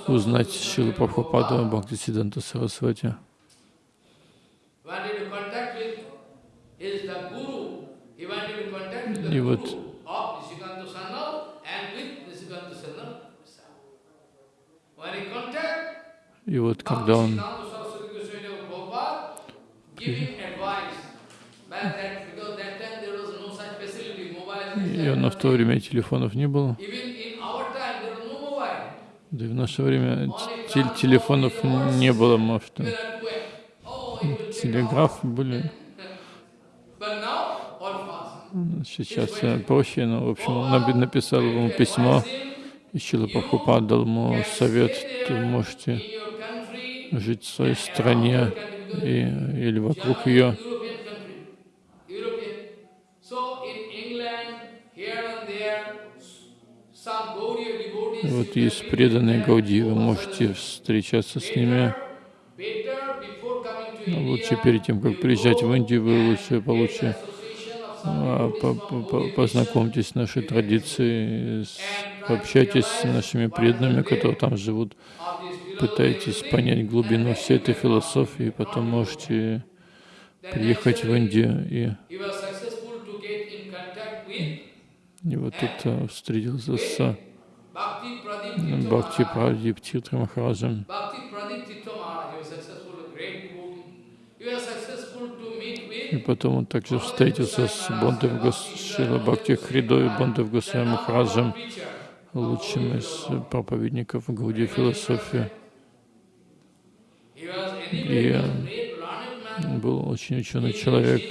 S2: узнать Шилу Прабхупаду Бхакти Сиданта Сарасвати. И вот и вот когда он и на в то время телефонов не было. Да и в наше время телефонов не было, может. Телеграф были. Сейчас проще, но, в общем, он написал ему письмо, и Чила Прабхупад дал ему совет, вы можете жить в своей стране и, или вокруг ее. Вот есть преданные Гауди, вы можете встречаться с ними. Но лучше перед тем, как приезжать в Индию, вы лучше получше а, познакомьтесь с нашей традицией, общайтесь с нашими преданными, которые там живут, пытайтесь понять глубину всей этой философии, потом можете приехать в Индию и, и вот тут а, встретился с Бхакти Прадип Титра Махараджем. И потом он также встретился с Бондев Госшила Бхакти Хридой, Бондев Госвами Махараджем, лучшим из проповедников Гауди философии. И был очень ученый человек,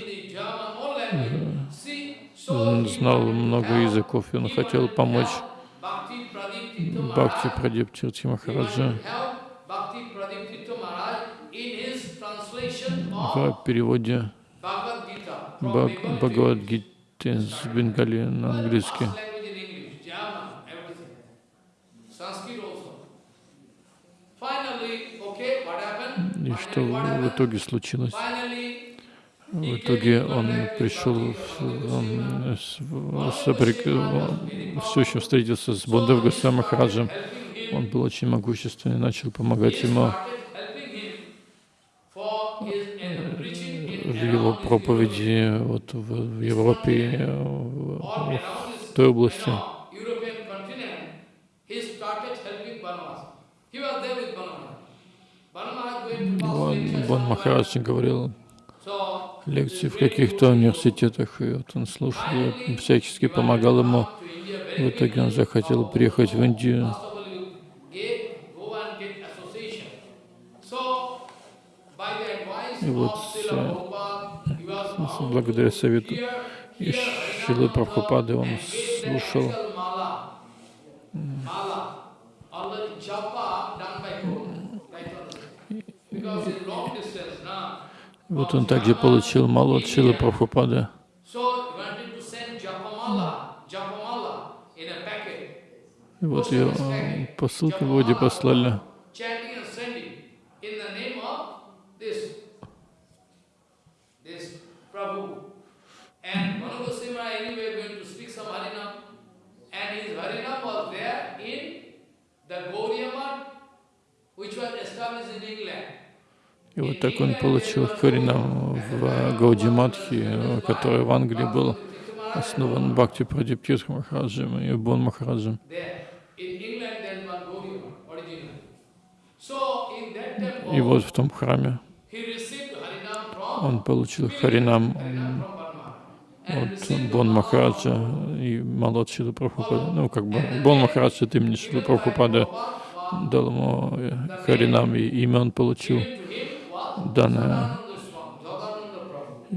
S2: знал много языков, и он хотел помочь Бхакти Прадип Тирти Махараджа в переводе Бхагавадгиты с Бенгали на английский. И что в итоге случилось? В итоге он пришел, он соприк- все еще встретился с Бондав Госвами Махараджем. Он был очень могущественный, начал помогать ему
S1: uh,
S2: в его проповеди вот в Европе, э, в- той области. Бон. Махарадж говорил лекции в каких-то университетах, и вот он слушал, всячески помогал ему. В итоге он захотел приехать в Индию. И вот благодаря совету
S1: hear,
S2: и
S1: hear
S2: Шилы
S1: Harinam
S2: Прабхупады он слушал Вот он также получил малу от Шилы Прабхупады. И вот ее э, посылку вроде послали.
S1: chanting and sending in the name of this, this Prabhu. And Manu Goswami anyway going to speak some Harinam. And his Harinam was there in the Gaudiya Math, which was established in England.
S2: И вот так он получил Харинам в Гаудиматхи, который в Англии был основан Бхакти Прадиптирх Махараджем и Бон Махараджем. И вот в том храме он получил Харинам от Бон Махараджа и Малот Шилы Прабхупады. Ну, как бы Бон Махарадж от имени Шилы Прабхупады дал ему э, Харинам, и имя он получил,
S1: Prabhu.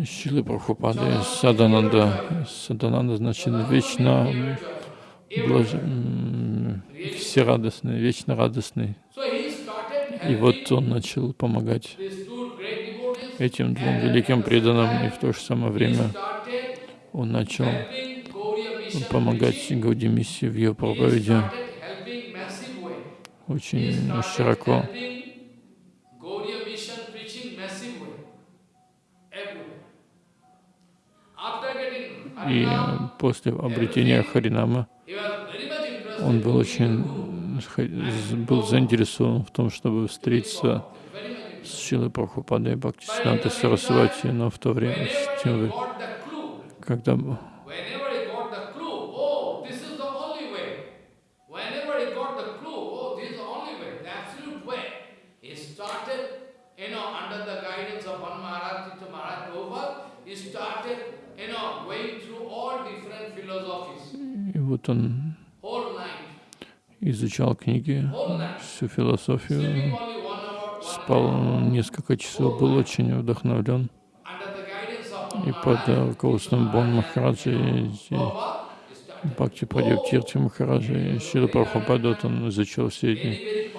S2: Шилы Прабхупады, Садананда. Садананда значит вечно блаж... м, всерадостный, вечно радостный. И вот он начал помогать этим двум великим преданным, и в то же самое время он начал помогать
S1: preaching.
S2: Гаудимиссии в ее проповеди очень широко. И после обретения Харинама он был очень был заинтересован в том, чтобы встретиться с Шилой Прабхупадой и Бхактисидантой Сарасвати, но в то время, с вот он изучал книги, всю философию, спал несколько часов, был очень вдохновлен. И под э, руководством Бон Махараджа и и
S1: Prabhupada, he started.
S2: Бхакти Прадиптирти Махараджа и Шила Прабхупада, вот он изучал все эти,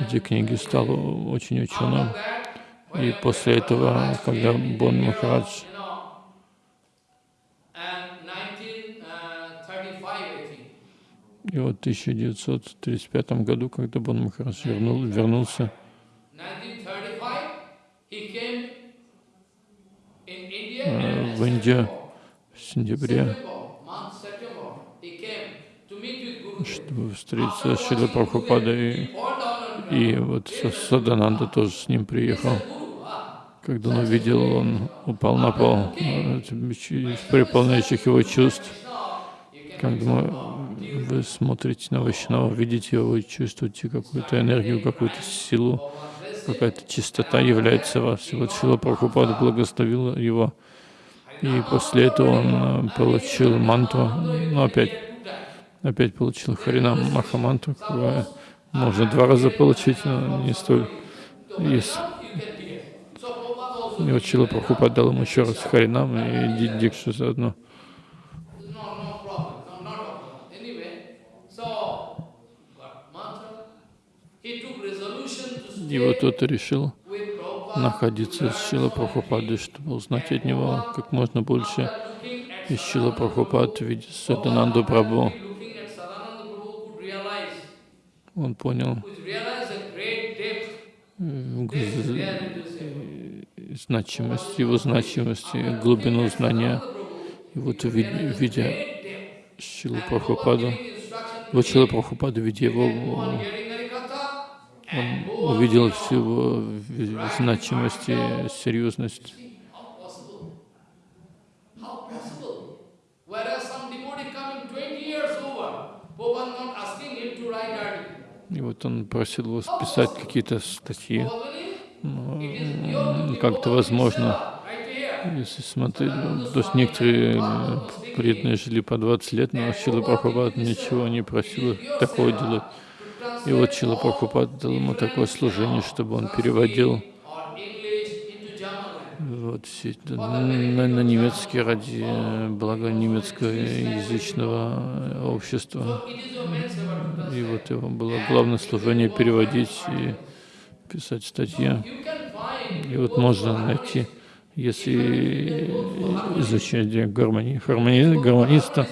S2: эти книги, стал очень ученым. И после этого, когда Бон Махарадж
S1: you know, and 1935, I think,
S2: И вот в 1935 году, когда Бон Махарадж вернул, вернулся
S1: 1935, he came in India
S2: э,
S1: and
S2: в Индию в сентябре, чтобы встретиться с Шилой Прабхупадой. И, и вот Са- Садананда тоже с ним приехал.
S1: Ah.
S2: Когда он увидел, он упал на пол э, переполняющих его чувств. Когда мы- вы смотрите на Вайшнава, видите его, вы чувствуете какую-то энергию, какую-то силу, какая-то чистота является вас. И вот Шила Прабхупада благословила его. И после этого он э, получил мантру, ну опять, опять получил Харинам Махамантру, которую можно два раза получить, но не столь. Есть. И вот Шила Прабхупада дал ему еще раз Харинам и Ди- Дикшу заодно. И вот тот решил находиться с Шила Прабхупадой, чтобы узнать от него как можно больше. И Шила Прабхупад, видя Садананду Прабху, он понял значимость, его значимость, и глубину знания. И вот видя. Шилу Прабхупаду, вот Шила Прабхупада, видя его, он увидел
S1: going
S2: всю
S1: on.
S2: его в- значимость и серьезность.
S1: See, how possible? How possible? Whereas some devotee coming 20 years over, Prabhupada not asking him to write article.
S2: И вот он просил его списать какие-то статьи. Ну, как-то возможно. Если смотреть, ну, то есть некоторые преданные жили по 20 лет, но Шила Прабхупад ничего не просил такого делать. И вот Шила Прабхупад дал ему такое служение, чтобы он переводил вот все это на, на немецкий ради э, блага немецкоязычного э, общества. И вот его было главное служение переводить и писать статьи. И вот можно найти, если изучать гармонии, гармони, гармониста,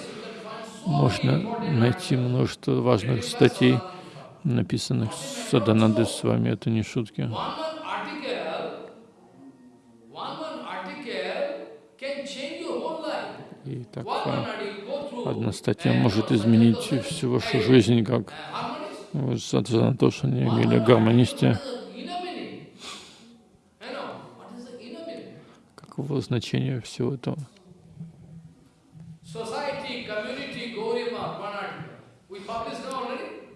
S2: можно найти множество важных статей, написанных Саданандой с вами. Это не шутки. И так одна статья может изменить всю вашу жизнь, как
S1: Harmonist.
S2: в Саданатошане или
S1: meaning?
S2: Каково значение всего этого?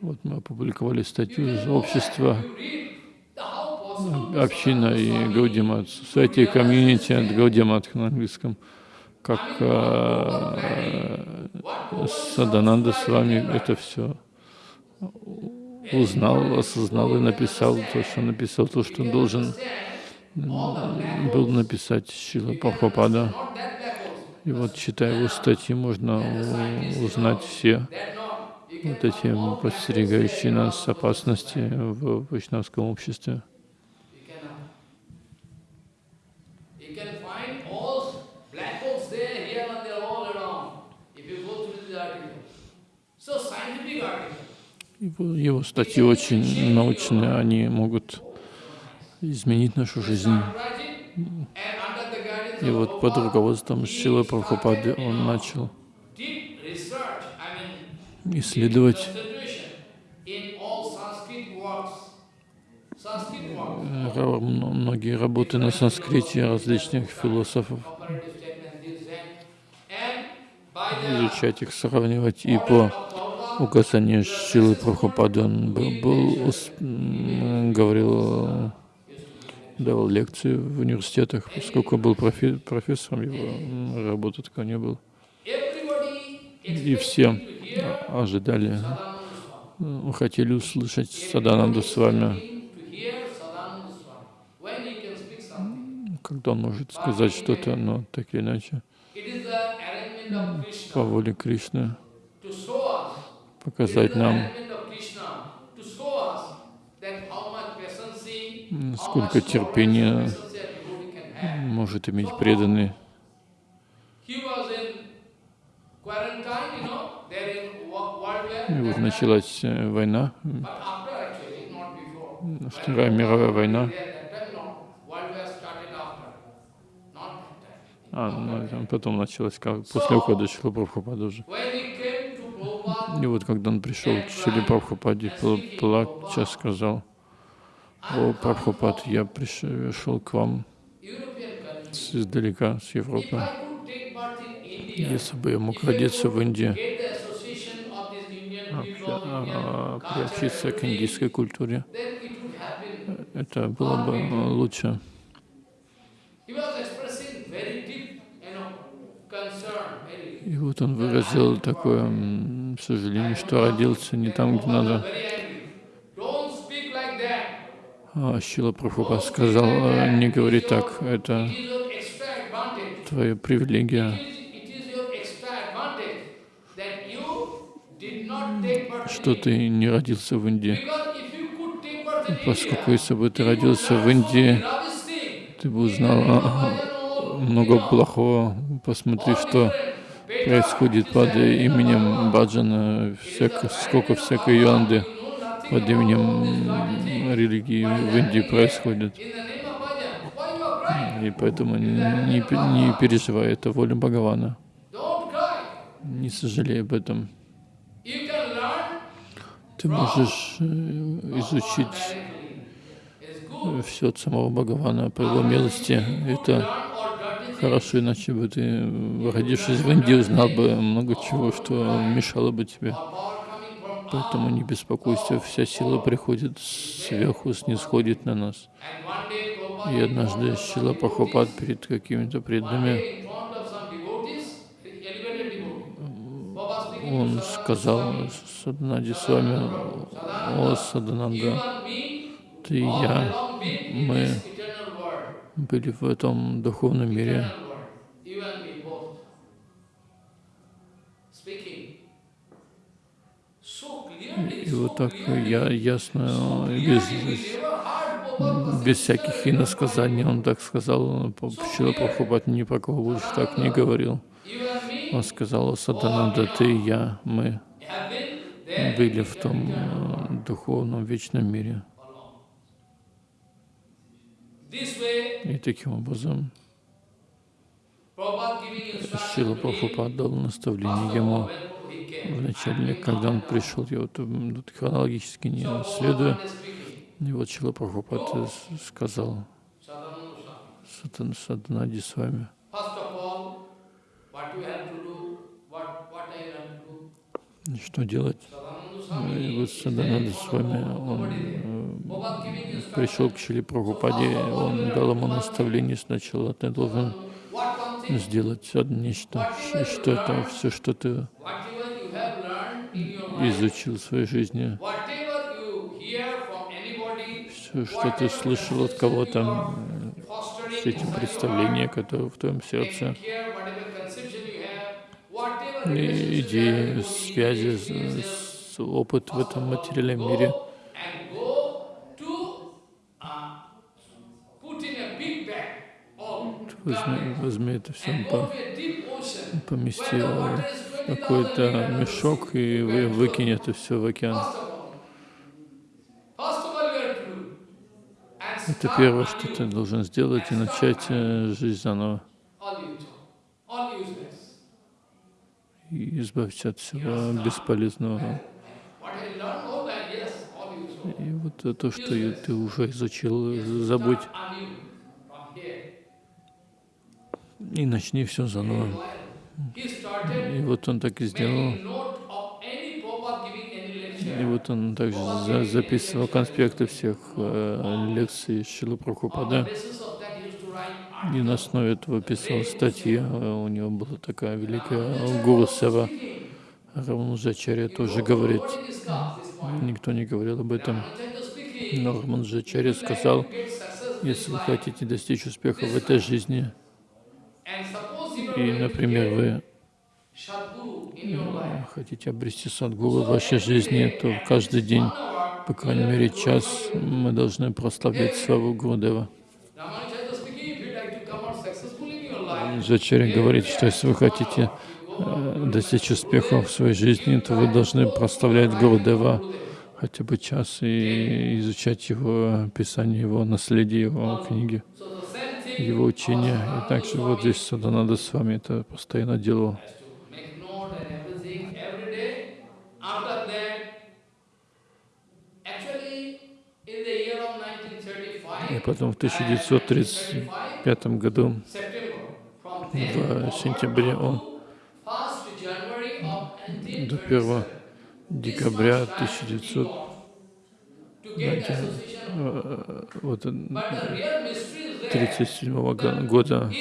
S2: Вот мы опубликовали статью из общества община и Гаудимат, Society Community and Гаудимат на английском, как э, Садананда с вами это все узнал, осознал и написал то, что написал, то, что должен был написать Шила
S1: holes.
S2: И вот, читая его статьи, можно узнать все вот эти подстерегающие нас опасности в вайшнавском обществе. Его, его статьи очень научные, они могут изменить нашу жизнь. И вот под руководством
S1: he
S2: Шилы Прабхупады он начал м- многие работы на санскрите различных философов, изучать их, сравнивать. И по указанию Шилы Прабхупады он был, был говорил, давал лекции в университетах, поскольку был профи- профессором, его м, работы такой не было. И все ожидали, э, хотели услышать Садананду с вами, когда он может сказать что-то, но так или иначе, по воле Кришны, показать нам,
S1: arrangement of Krishna to show us that how much patience,
S2: м,
S1: how
S2: сколько
S1: much
S2: терпения
S1: tolerance and patience a devotee can have.
S2: может иметь преданный.
S1: He was in quarantine, you know, there in Wo- World War.
S2: И вот началась э, война. Вторая мировая война. А, ну, потом началось, как после ухода Шила Прабхупада уже. И вот когда он пришел к Шиле Прабхупаде, пла- плача сказал, «О, Прабхупад, я пришел к вам издалека, с Европы. Если бы я мог родиться в Индии, приобщиться к индийской культуре, это было бы э, лучше. И вот он выразил такое сожаление, что родился не там, где надо. А Шила сказал, «Э, не говори так, это твоя привилегия, что ты не родился в Индии. Поскольку если бы ты родился в Индии, ты бы узнал а, много плохого. Посмотри, что происходит под именем Баджана, всяко, сколько всякой ерунды под именем религии в Индии происходит. И поэтому не, не переживай, это воля Бхагавана. Не сожалей об этом. Ты можешь э, изучить все от самого Бхагавана по его милости. Это хорошо, иначе бы ты, родившись в Индии, узнал бы много чего, что мешало бы тебе. Поэтому не беспокойся, вся сила приходит сверху, снисходит на нас. И однажды Шила Пахопад перед какими-то преданными он сказал Саданади с вами, о Садананда, ты и я, мы были в этом духовном мире. И вот так я ясно, без, без всяких иносказаний, он так сказал, Шила Прабхупад ни про кого больше так не говорил. Он сказал, Садананда, ты я, мы были в том э, духовном вечном мире. И таким образом Шила Прабхупад дал наставление ему вначале, когда он пришел, я вот тут хронологически не следую, и вот Шила Прабхупад сказал Сатанади с вами. Что делать? И вот Садананда с вами, он э, пришел к Шили Прабхупаде, он дал ему наставление сначала, ты должен сделать нечто, что это все, что ты изучил в своей жизни, все, что ты слышал от кого-то, все эти представления, которые в твоем сердце, идеи, связи, опыт в этом материальном мире. Возьми, это все, по, помести в какой-то мешок и вы, выкинь это все в океан. Это первое, что ты должен сделать, и начать э, жизнь заново. И избавься от всего бесполезного. И вот то, что ты уже изучил, забудь. И начни все заново. И вот он так и сделал. И вот он также за записывал конспекты всех э, лекций Шилы Прабхупада. И на основе этого писал статьи. У него была такая великая Гуру Сева. Рамануджачарья тоже говорит. Никто не говорил об этом. Но Рамануджачарья сказал, если вы хотите достичь успеха в этой жизни, и, например, вы хотите обрести садгуру в вашей жизни, то каждый день, по крайней мере, час мы должны прославлять славу Гурудева. Джачари говорит, что если вы хотите э, достичь успеха в своей жизни, то вы должны прославлять Гурудева хотя бы час и изучать его писание, его наследие, его книги, его учения. И также вот здесь Саданада с вами это постоянно делал. И потом в 1935 году, в сентябре, он до 1 декабря 1900 вот, 37 года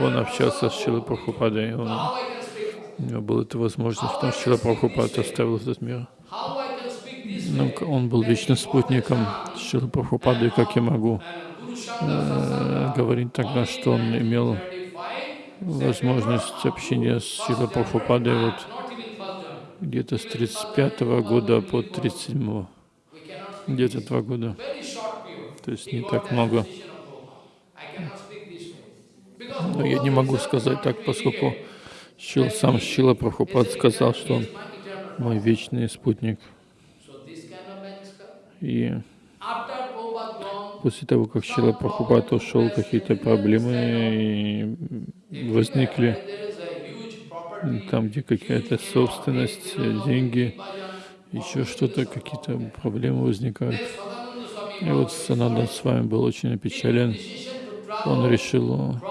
S2: он общался с Шилой Прабхупадой. Он, у него была эта возможность, потому что Шила Прабхупад оставил этот мир. Ну, он был вечным спутником Шилы Прабхупады, как я могу э, говорить тогда, что он имел возможность общения с Шилой Прабхупадой вот где-то с 35 -го года по 37 где-то два года. то есть не так много. Но я не могу сказать так, поскольку Шил, сам Шила Прабхупад сказал, что он мой вечный спутник. И после того, как Шила Прабхупад ушел, какие-то проблемы возникли там, где какая-то собственность, деньги, еще что-то, какие-то проблемы возникают. И вот
S1: sorry.
S2: с вами был очень опечален. Он решил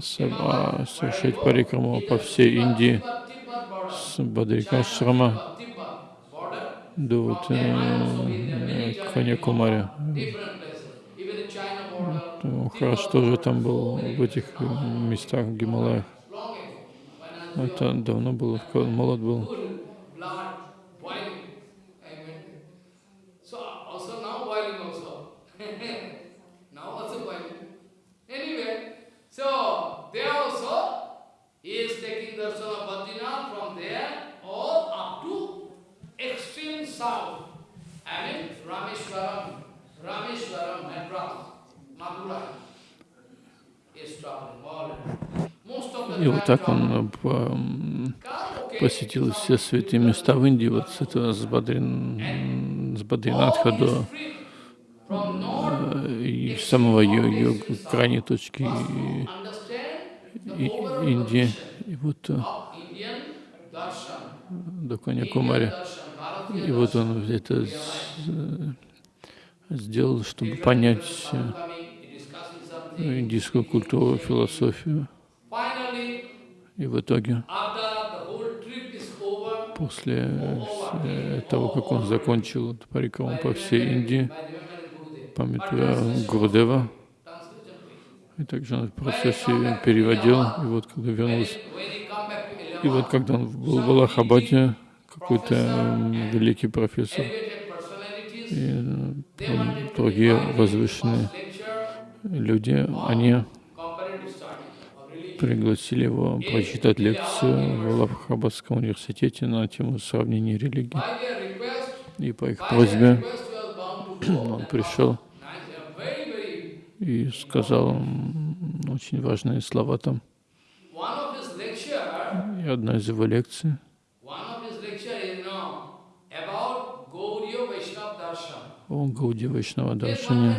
S2: со- а, совершить парикраму по всей Индии с Бадрикашрама до вот, э, Каньякумари. Хараш тоже там был в этих э, местах в Гималаях. Это давно было, молод был. И вот так он посетил все святые места в Индии, вот с этого с, Бадрин, с Бадринатха до э, и самого ее, крайней точки и- и- Индии, и вот э, до
S1: Bharatiya
S2: И вот он это сделал, чтобы понять э, индийскую культуру, философию. И в итоге, после э, того, как он закончил эту парикраму по всей Индии, памятуя Гурдева, и также он в процессе переводил, и вот когда вернулся, и вот когда он был в Аллахабаде, какой-то м, великий профессор и э,
S1: they
S2: м,
S1: wanted to
S2: другие
S1: invite him to
S2: возвышенные люди, они пригласили его прочитать лекцию в Аллахабадском университете на тему сравнения религий. И по их просьбе он пришел и сказал очень важные слова там. И одна из его лекций, Гауди Вайшнава
S1: evolution.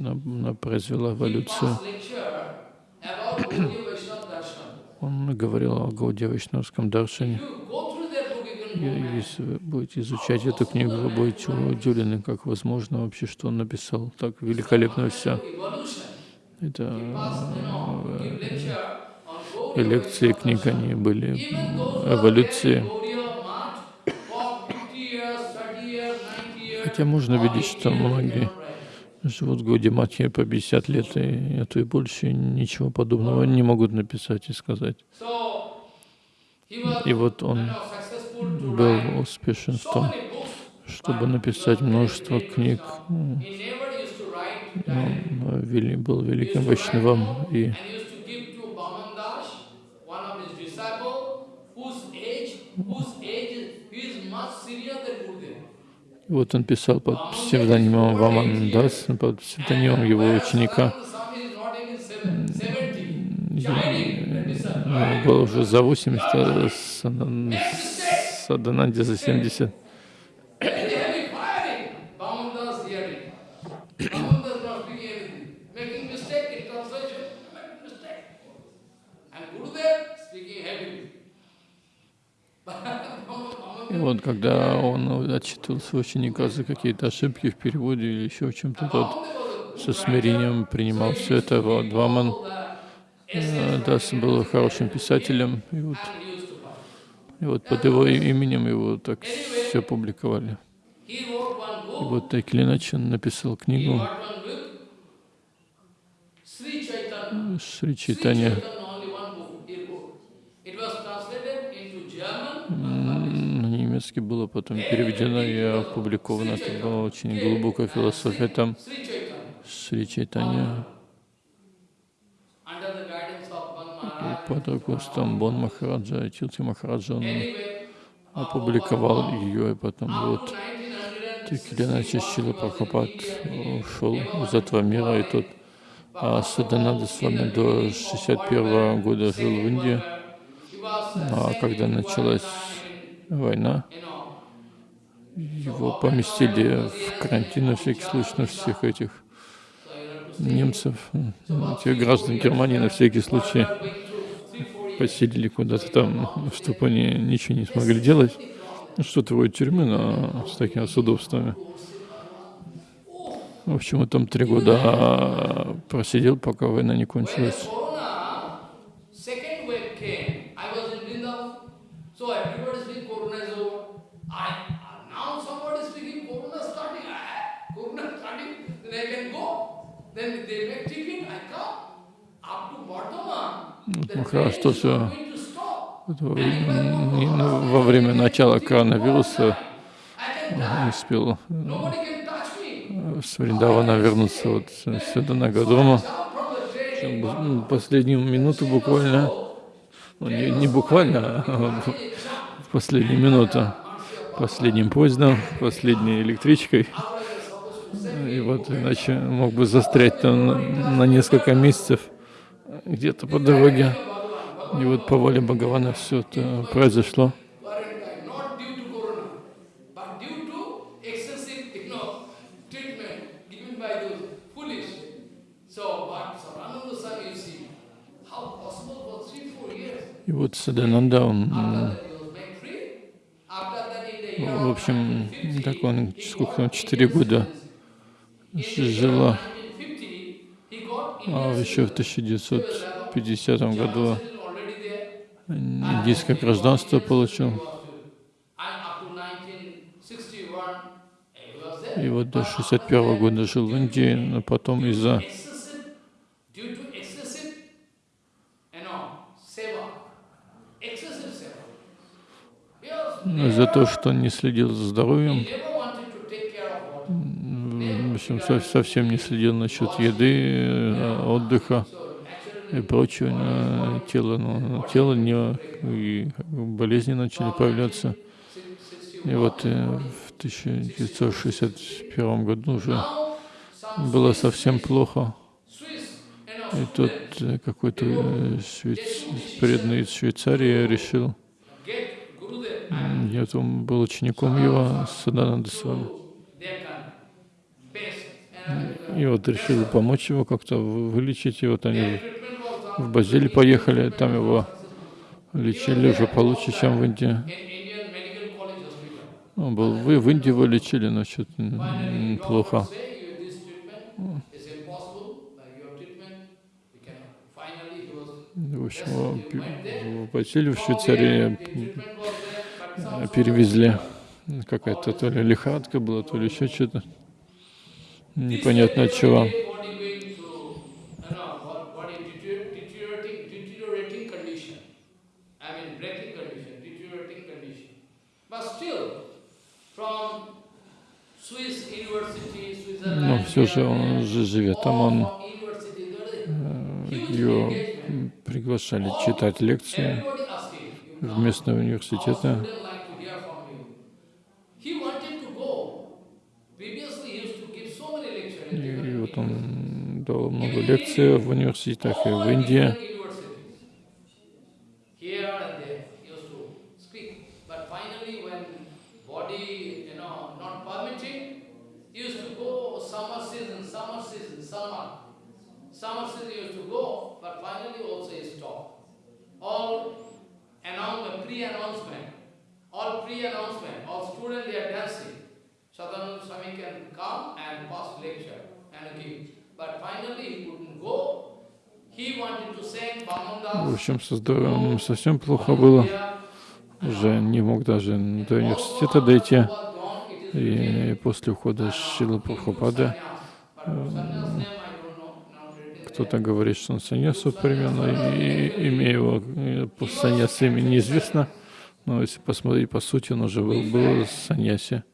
S2: она, произвела эволюцию. Он говорил о Гауди Вайшнавском
S1: can
S2: И Если вы будете изучать эту книгу, вы будете удивлены, как возможно вообще, что он написал. Так великолепно все. Это э, и
S1: Gaudiya
S2: лекции
S1: Vaishnava
S2: книг, они были эволюции.
S1: carrying Gaudiya Math for 50 years, 30 years, 90 years,
S2: Хотя можно видеть,
S1: 80
S2: что многие живут в Гауди Матхе по 50 лет, и, а то и больше ничего подобного не могут написать и сказать. И вот он был успешен в том, чтобы написать множество книг. Ну. Он вели- был великим
S1: note
S2: и
S1: and
S2: Вот он писал под псевдонимом Ваман Дас, под псевдонимом его ученика.
S1: Swami is not even seven- 70,
S2: И,
S1: shining, that disciple.
S2: было уже за 80, а Садан- Садананде за 70. Вот когда он отчитывал своего ученика за какие-то ошибки в переводе или еще в чем-то, тот со смирением принимал все это. Вот Ваман э, Дас был хорошим писателем, и вот, и вот под его именем его так все публиковали. И вот так или иначе он написал книгу. Шри
S1: Sri
S2: Чайтанья. Немецкий было потом переведено и опубликовано. Это была очень глубокая философия там. Шри Чайтанья под руководством Бон Махараджа, и Тилти Махараджа он опубликовал ее, и потом вот Так или иначе, Шила Прабхупад ушел из этого мира, и тут а Садананда с вами до 61 года жил в Индии. А когда началась война, его поместили в карантин на всякий случай на всех этих немцев, тех граждан Германии на всякий случай поселили куда-то там, чтобы они ничего не смогли делать. Что-то вроде тюрьмы, но с такими с удобствами. В общем, он там три года просидел, пока война не кончилась. Махарадж тоже во время начала коронавируса успел с Вриндавана вернуться вот сюда на Гадома. Последнюю минуту буквально, ну, не, не буквально, а в последнюю минуту, последним поездом, последней электричкой. И вот иначе мог бы застрять там на, на несколько месяцев где-то по дороге. И вот по воле Бхагавана все это произошло. И вот Садананда, он, в общем, так он, сколько четыре года жила, еще в 1950 году индийское гражданство получил. И вот до 61 года жил в Индии, но потом из-за за то, что он не следил за здоровьем, общем, совсем не следил насчет еды, э, отдыха и прочего. Тело, ну, тело не, и болезни начали появляться. И вот э, в 1961 году уже было совсем плохо. И тут э, какой-то швейц... преданный из Швейцарии решил, я там был учеником его, Садананда Свами. И вот решили помочь его как-то вылечить. И вот они в Базиль поехали, там его лечили уже получше, чем в Индии. Он был, вы в Индии его лечили, но что-то плохо. В общем, его Базиль в Швейцарии перевезли. Какая-то то ли лихорадка была, то ли еще что-то. Непонятно от чего. Но все же он же живет там, он э, ее приглашали читать лекции в местного университета. И вот он дал много лекций в университетах и в Индии. Summer season used to go, but finally also he stopped. All announcement, pre-announcement, all pre-announcement, all students they are dancing. Sadananda Swami can come and pass lecture В общем, со здоровьем совсем плохо было. Уже не мог даже до университета дойти. И после ухода Шилы Прабхупады кто-то говорит, что он саньясу примерно, и имя его по саньясе имя неизвестно, но если посмотреть по сути, он уже был, был саньяси.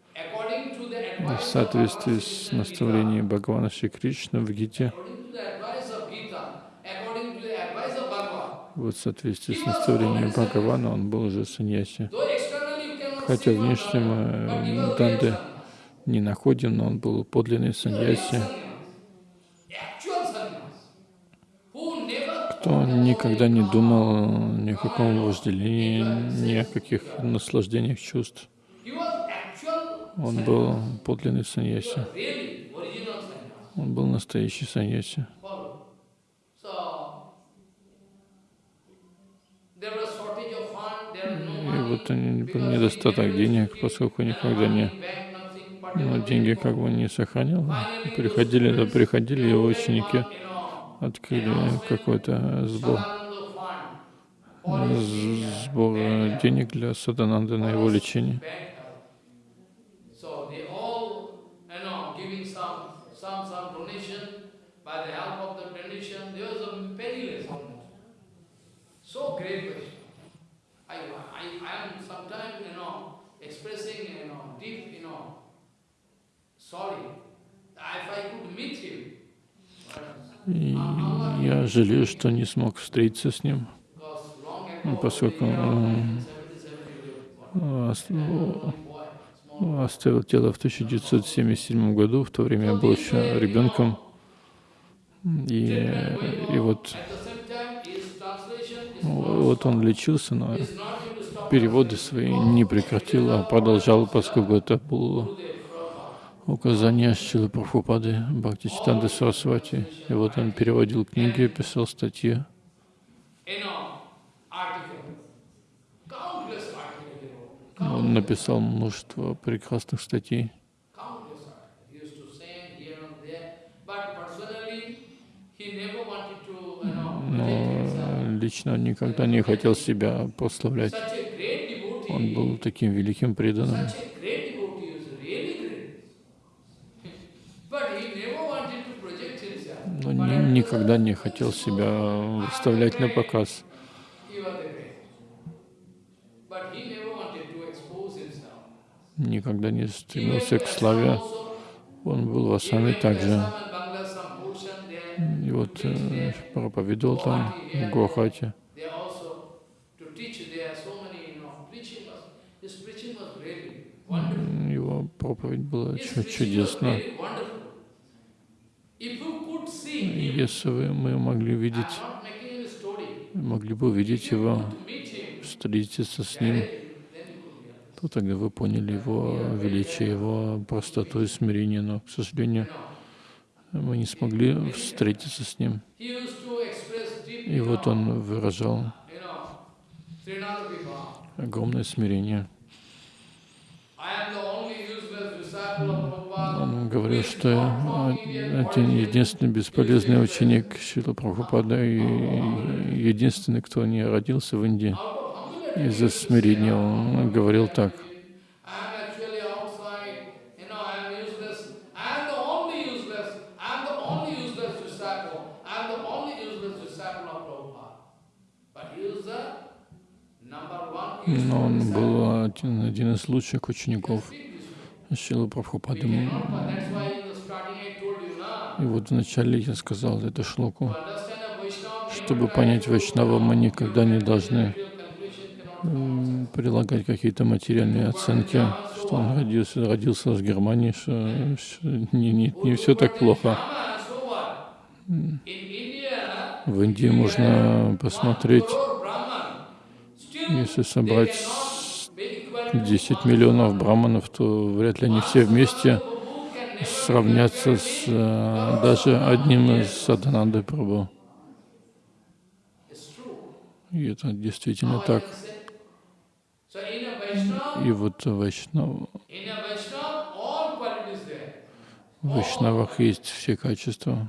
S2: В соответствии с наставлением Бхагавана Шри Кришны в Гите, вот в соответствии с наставлением Бхагавана он был уже саньяси. Хотя внешним э, Данды не находим, но он был подлинный саньяси, кто никогда не думал ни о каком вожделении, ни о каких наслаждениях чувств. Он был подлинный саньяси. Он был настоящий саньяси. И вот недостаток денег, поскольку никогда не но деньги как бы не сохранил. Приходили, да, приходили его ученики, открыли какой-то сбор, сбор денег для Садананды на его лечение. So great Vaishnava. I, I, I am sometimes, you know, expressing, you know, deep, you know, sorry. If I could meet him, и я жалею, что не смог встретиться с ним, поскольку оставил тело в 1977 году, в то время я был еще ребенком. И, и вот вот он лечился, но переводы свои не прекратил, а продолжал, поскольку это было указание Шилы Прабхупады Бхакти Читанды Сарасвати. И вот он переводил книги, писал статьи. Он написал множество прекрасных статей. Но лично он никогда не хотел себя прославлять. Он был таким великим преданным. Но ни, никогда не хотел себя выставлять на показ. Никогда не стремился к славе. Он был в Асаме также. И вот э, проповедовал там, в Гуахате. Его проповедь была чудесна. Если бы мы могли видеть, могли бы увидеть его, встретиться с ним, то тогда вы поняли его величие, его простоту и смирение, но, к сожалению, мы не смогли встретиться с ним. И вот он выражал огромное смирение. Он говорил, что один единственный бесполезный ученик Шила Прабхупада и единственный, кто не родился в Индии из-за смирения. Он говорил так. Но он был один, один из лучших учеников. Шилы Прабхупады. И вот вначале я сказал эту шлоку, чтобы понять Вайшнава, мы никогда не должны прилагать какие-то материальные оценки, что он родился, родился в Германии, что не, не, не все так плохо. В Индии можно посмотреть, если собрать 10 миллионов браманов, то вряд ли они все вместе сравнятся с э, даже одним из Садананды Прабhu. И это действительно так. И вот Вайшнав... в Вайшнавах есть все качества.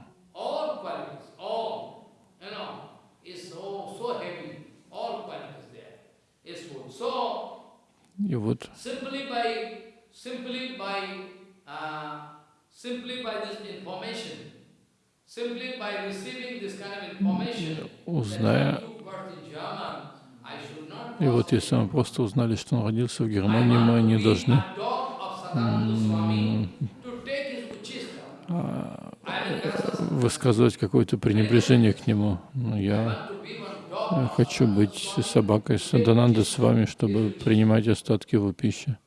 S2: И вот. Узная, и вот если мы просто узнали, что он родился в Германии, мы не должны. а, высказывать какое-то пренебрежение к нему. Но я я хочу быть собакой Садананда с вами, чтобы принимать остатки его пищи.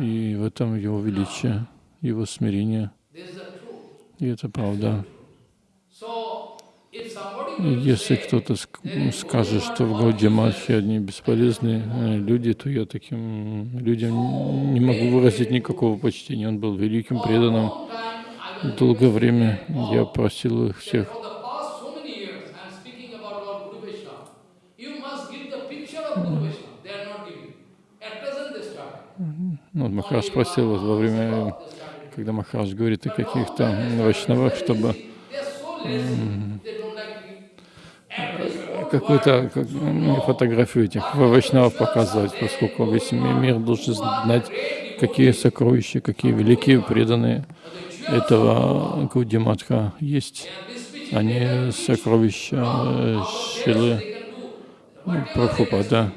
S2: И в этом его величие, его смирение. И это правда. Если кто-то ск- скажет, что в Гауди Матхе одни бесполезные э, люди, то я таким людям не могу выразить никакого почтения. Он был великим преданным. Долгое время я просил их всех, ну, Махарадж просил вот во время, когда Махарадж говорит о каких-то вайшнавах, чтобы какую-то как, м, фотографию этих вайшнавов показывать, поскольку весь ми- мир должен знать, какие сокровища, какие великие преданные этого Гудиматха есть. Они сокровища э, Шилы ну, Прабхупада.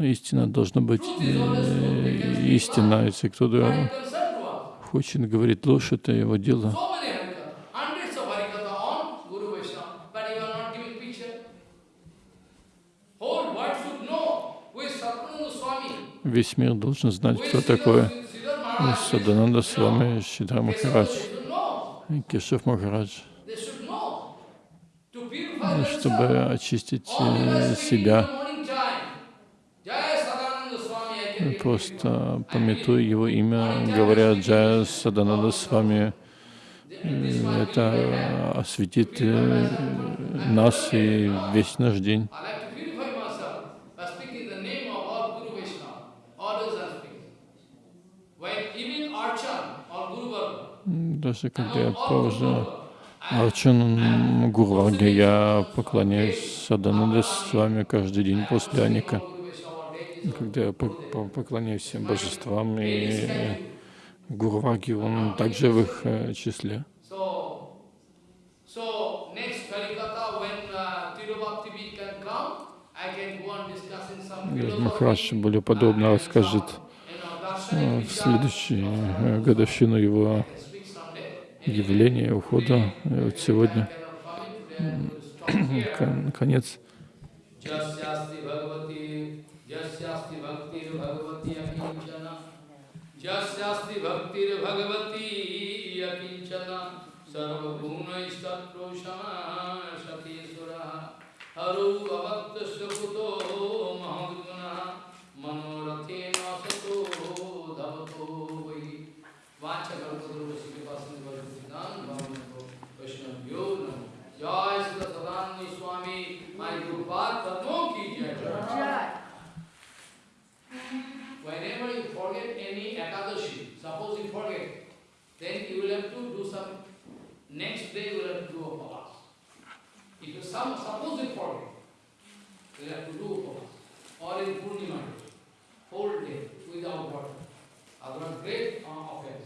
S2: Но истина должна быть э, истина. Если кто-то хочет говорить ложь, это его дело. Весь мир должен знать, кто такой. Садананда с вами Шидра Махарадж. Кешев Махарадж, чтобы очистить э, себя. Просто пометуя его имя, говоря Джая Садананда с вами, это осветит э, нас и весь наш день. Даже когда я провожу Арчан Гурварге, я поклоняюсь Садананда с вами каждый день после Аника. Когда я по- по- поклоняюсь божествам, и Гурваги, он также в их э, числе.
S1: Uh,
S2: Махарадж более подробно расскажет
S1: you know,
S2: э, в следующую э, годовщину его явления, ухода. И вот сегодня
S1: I यस्यास्ति भक्तिर्भगवती अकिंचन यस्यास्ति भक्तिर्भगवती अकिंचन
S2: सर्वभूमैस्तत्पुरुषमाशकेश्वरः हरो
S1: अभक्तस्य पुतो महद्गुणः मनोरथेन सतो धवतो वै। वाचकल्पतुर्वशी वैष्णव्यो नमो। जय श्री सदानंद स्वामी माई गुरुपाद की जय। Whenever you forget any Ekadashi, suppose you forget, then you will have to do some, next day you will have to do upalas. If you some, suppose you forget, you will have to do upalas. Or in Purnima, whole day without water. Otherwise, great uh, offense.